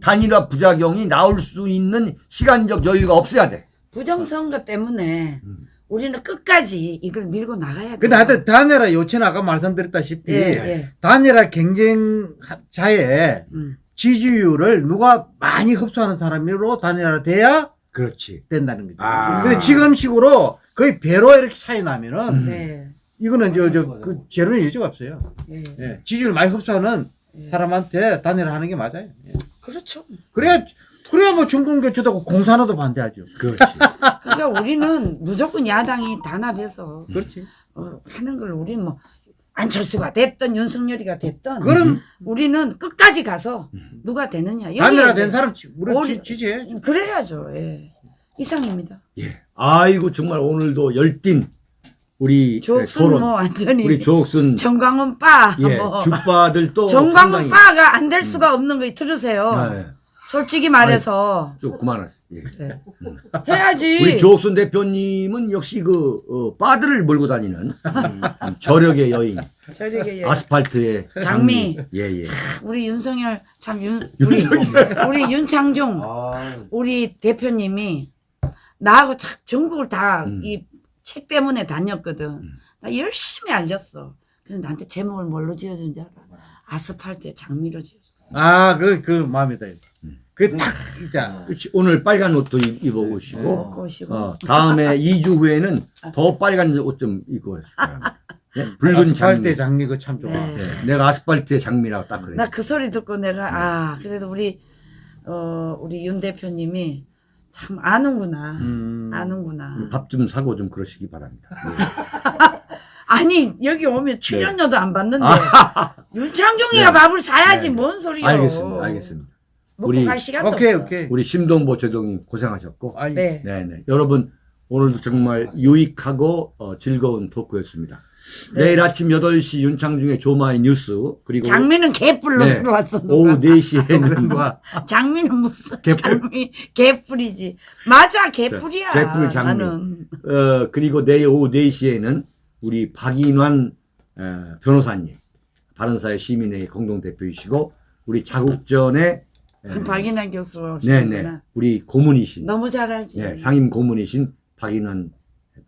단일화 부작용이 나올 수 있는 시간적 여유가 없어야 돼. 부정선거 때문에 음. 우리는 끝까지 이걸 밀고 나가야 돼. 근데 하여튼 단일화 요체는 아까 말씀드렸다시피 예, 예. 단일화 경쟁자의 음. 지지율을 누가 많이 흡수하는 사람으로 단일화가 돼야 그렇지. 된다는 거죠. 아. 근데 지금 식으로 거의 배로 이렇게 차이 나면은 음. 네. 이거는 저, 저, 그, 제로는 여지가 없어요. 예. 예. 지지율 많이 흡수하는 예. 사람한테 단일화 하는 게 맞아요. 예. 그렇죠. 그래야, 그래야 뭐 중공교체도 공산화도 반대하죠. 그렇지. 그러니까 우리는 무조건 야당이 단합해서 그렇지. 어, 하는 걸 우리는 뭐 안철수가 됐든 윤석열이가 됐든 그럼 우리는 끝까지 가서 누가 되느냐 단일화 된 사람 지- 우리 오리- 지- 지지해. 그래야죠. 예. 이상입니다. 예. 아이고 정말 오늘도 열띤 우리 조옥순 토론 뭐 완전히 우리 조옥순 정광훈 빠 예 뭐. 주빠들 또 정광훈 빠가 안 될 수가 없는 거 들으세요. 네. 솔직히 말해서 좀 그만하세요. 예. 네. 해야지. 우리 조옥순 대표님은 역시 그 어, 빠들을 몰고 다니는 음, 저력의 여인 저녁에 아스팔트의 장미. 예예. 우리 윤석열 참 윤, 우리, 우리 윤창중 아, 우리 대표님이 나하고 참 전국을 다 음. 이 책 때문에 다녔거든. 나 열심히 알렸어. 근데 나한테 제목을 뭘로 지어준 줄 알아? 아스팔트의 장미로 지어줬어. 아, 그, 그 마음이다. 음. 그딱 있잖아. 그렇지. 오늘 빨간 옷도 입- 네. 오시고. 어, 다음에 2주 후에는 더 빨간 옷 좀 입고 오시고 예? 붉은 아스팔트의 장미. 장미 그참 좋아. 네. 예, 내가 아스팔트의 장미라고 딱 그래. 나 그 소리 듣고 내가 아 그래도 우리 어 우리 윤 대표님이 참 아는구나. 음. 아는구나. 밥 좀 사고 좀 그러시기 바랍니다. 아니 여기 오면 출연료도 안 받는데 네. 윤창중이가 밥을 사야지 네. 뭔 소리요? 알겠습니다. 알겠습니다. 먹고 우리- 갈 시간도 오케이, 없어. 오케이. 우리 심동보 조동님 고생하셨고, 아니, 네. 네네. 여러분 오늘도 정말 유익하고 어, 즐거운 토크였습니다. 네. 내일 아침 8시 윤창중의 조마이 뉴스 그리고 장미는 개뿔로 네. 들어왔어. 오후 누가. 4시에는 뭐야. 장미는 무슨 개뿔. 장미 개뿔이지. 맞아 개뿔이야. 개뿔 장미. 나는 어, 그리고 내일 오후 4시에는 우리 박인환 어, 변호사님 바른사회 시민회의 공동대표이시고 우리 자국전의 그 박인환 교수 네네. 우리 고문이신 너무 잘 알지. 네, 상임 고문이신 박인환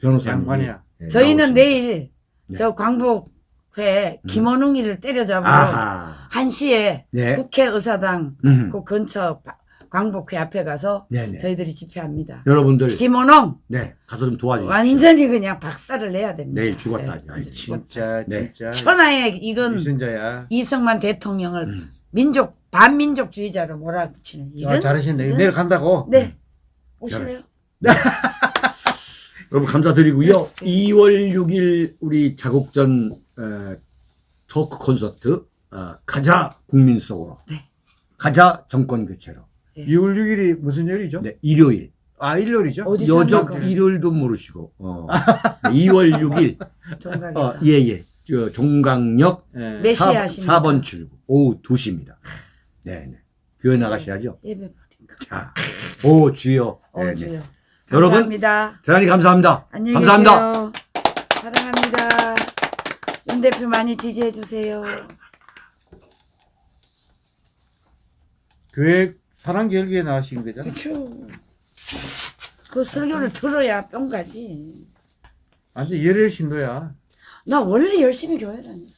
변호사님 양반이야. 저희는 내일 네. 저 광복회 김원웅이를 때려잡으러 아하 1시에 네. 국회 의사당 음. 그 근처 바- 광복회 앞에 가서 네네 저희들이 집회합니다. 여러분들 김원웅 네 가서 좀 도와주십시오 완전히 그냥 박살을 내야 됩니다. 내일 죽었다 네, 아주. 진짜, 네. 진짜. 천하의 이건 유선자야. 이승만 대통령을 음. 민족 반민족주의자로 몰아붙이는 이런 아, 잘하셨네. 이런- 내일 간다고? 네 오실래요? 여러분 감사드리고요 네. 2월 6일 우리 자국전 어, 토크 콘서트 어, 가자 국민 속으로 네. 가자 정권 교체로 2월 6일이 무슨 요일이죠? 네, 일요일 아, 일요일이죠? 어디서 여적? 일요일도 모르시고 어, 2월 6일 종각에서 어, 예 예 저 종강역 네. 몇 시에 4, 하십니까? 4번 출구 오후 2시입니다 네 네 교회 나가셔야죠 예배 받으니까. 자, 오 주여 어, 네네. 주여. 여러분, 감사합니다. 대단히 감사합니다 안녕히 감사합니다 계세요. 사랑합니다. 윤 대표 많이 지지해 주세요. 교회 사랑절기에 나오신 거죠? 그렇죠. 그 설교를 들어야 뿅 가지. 완전 열혈 신도야. 나 원래 열심히 교회 다녔어.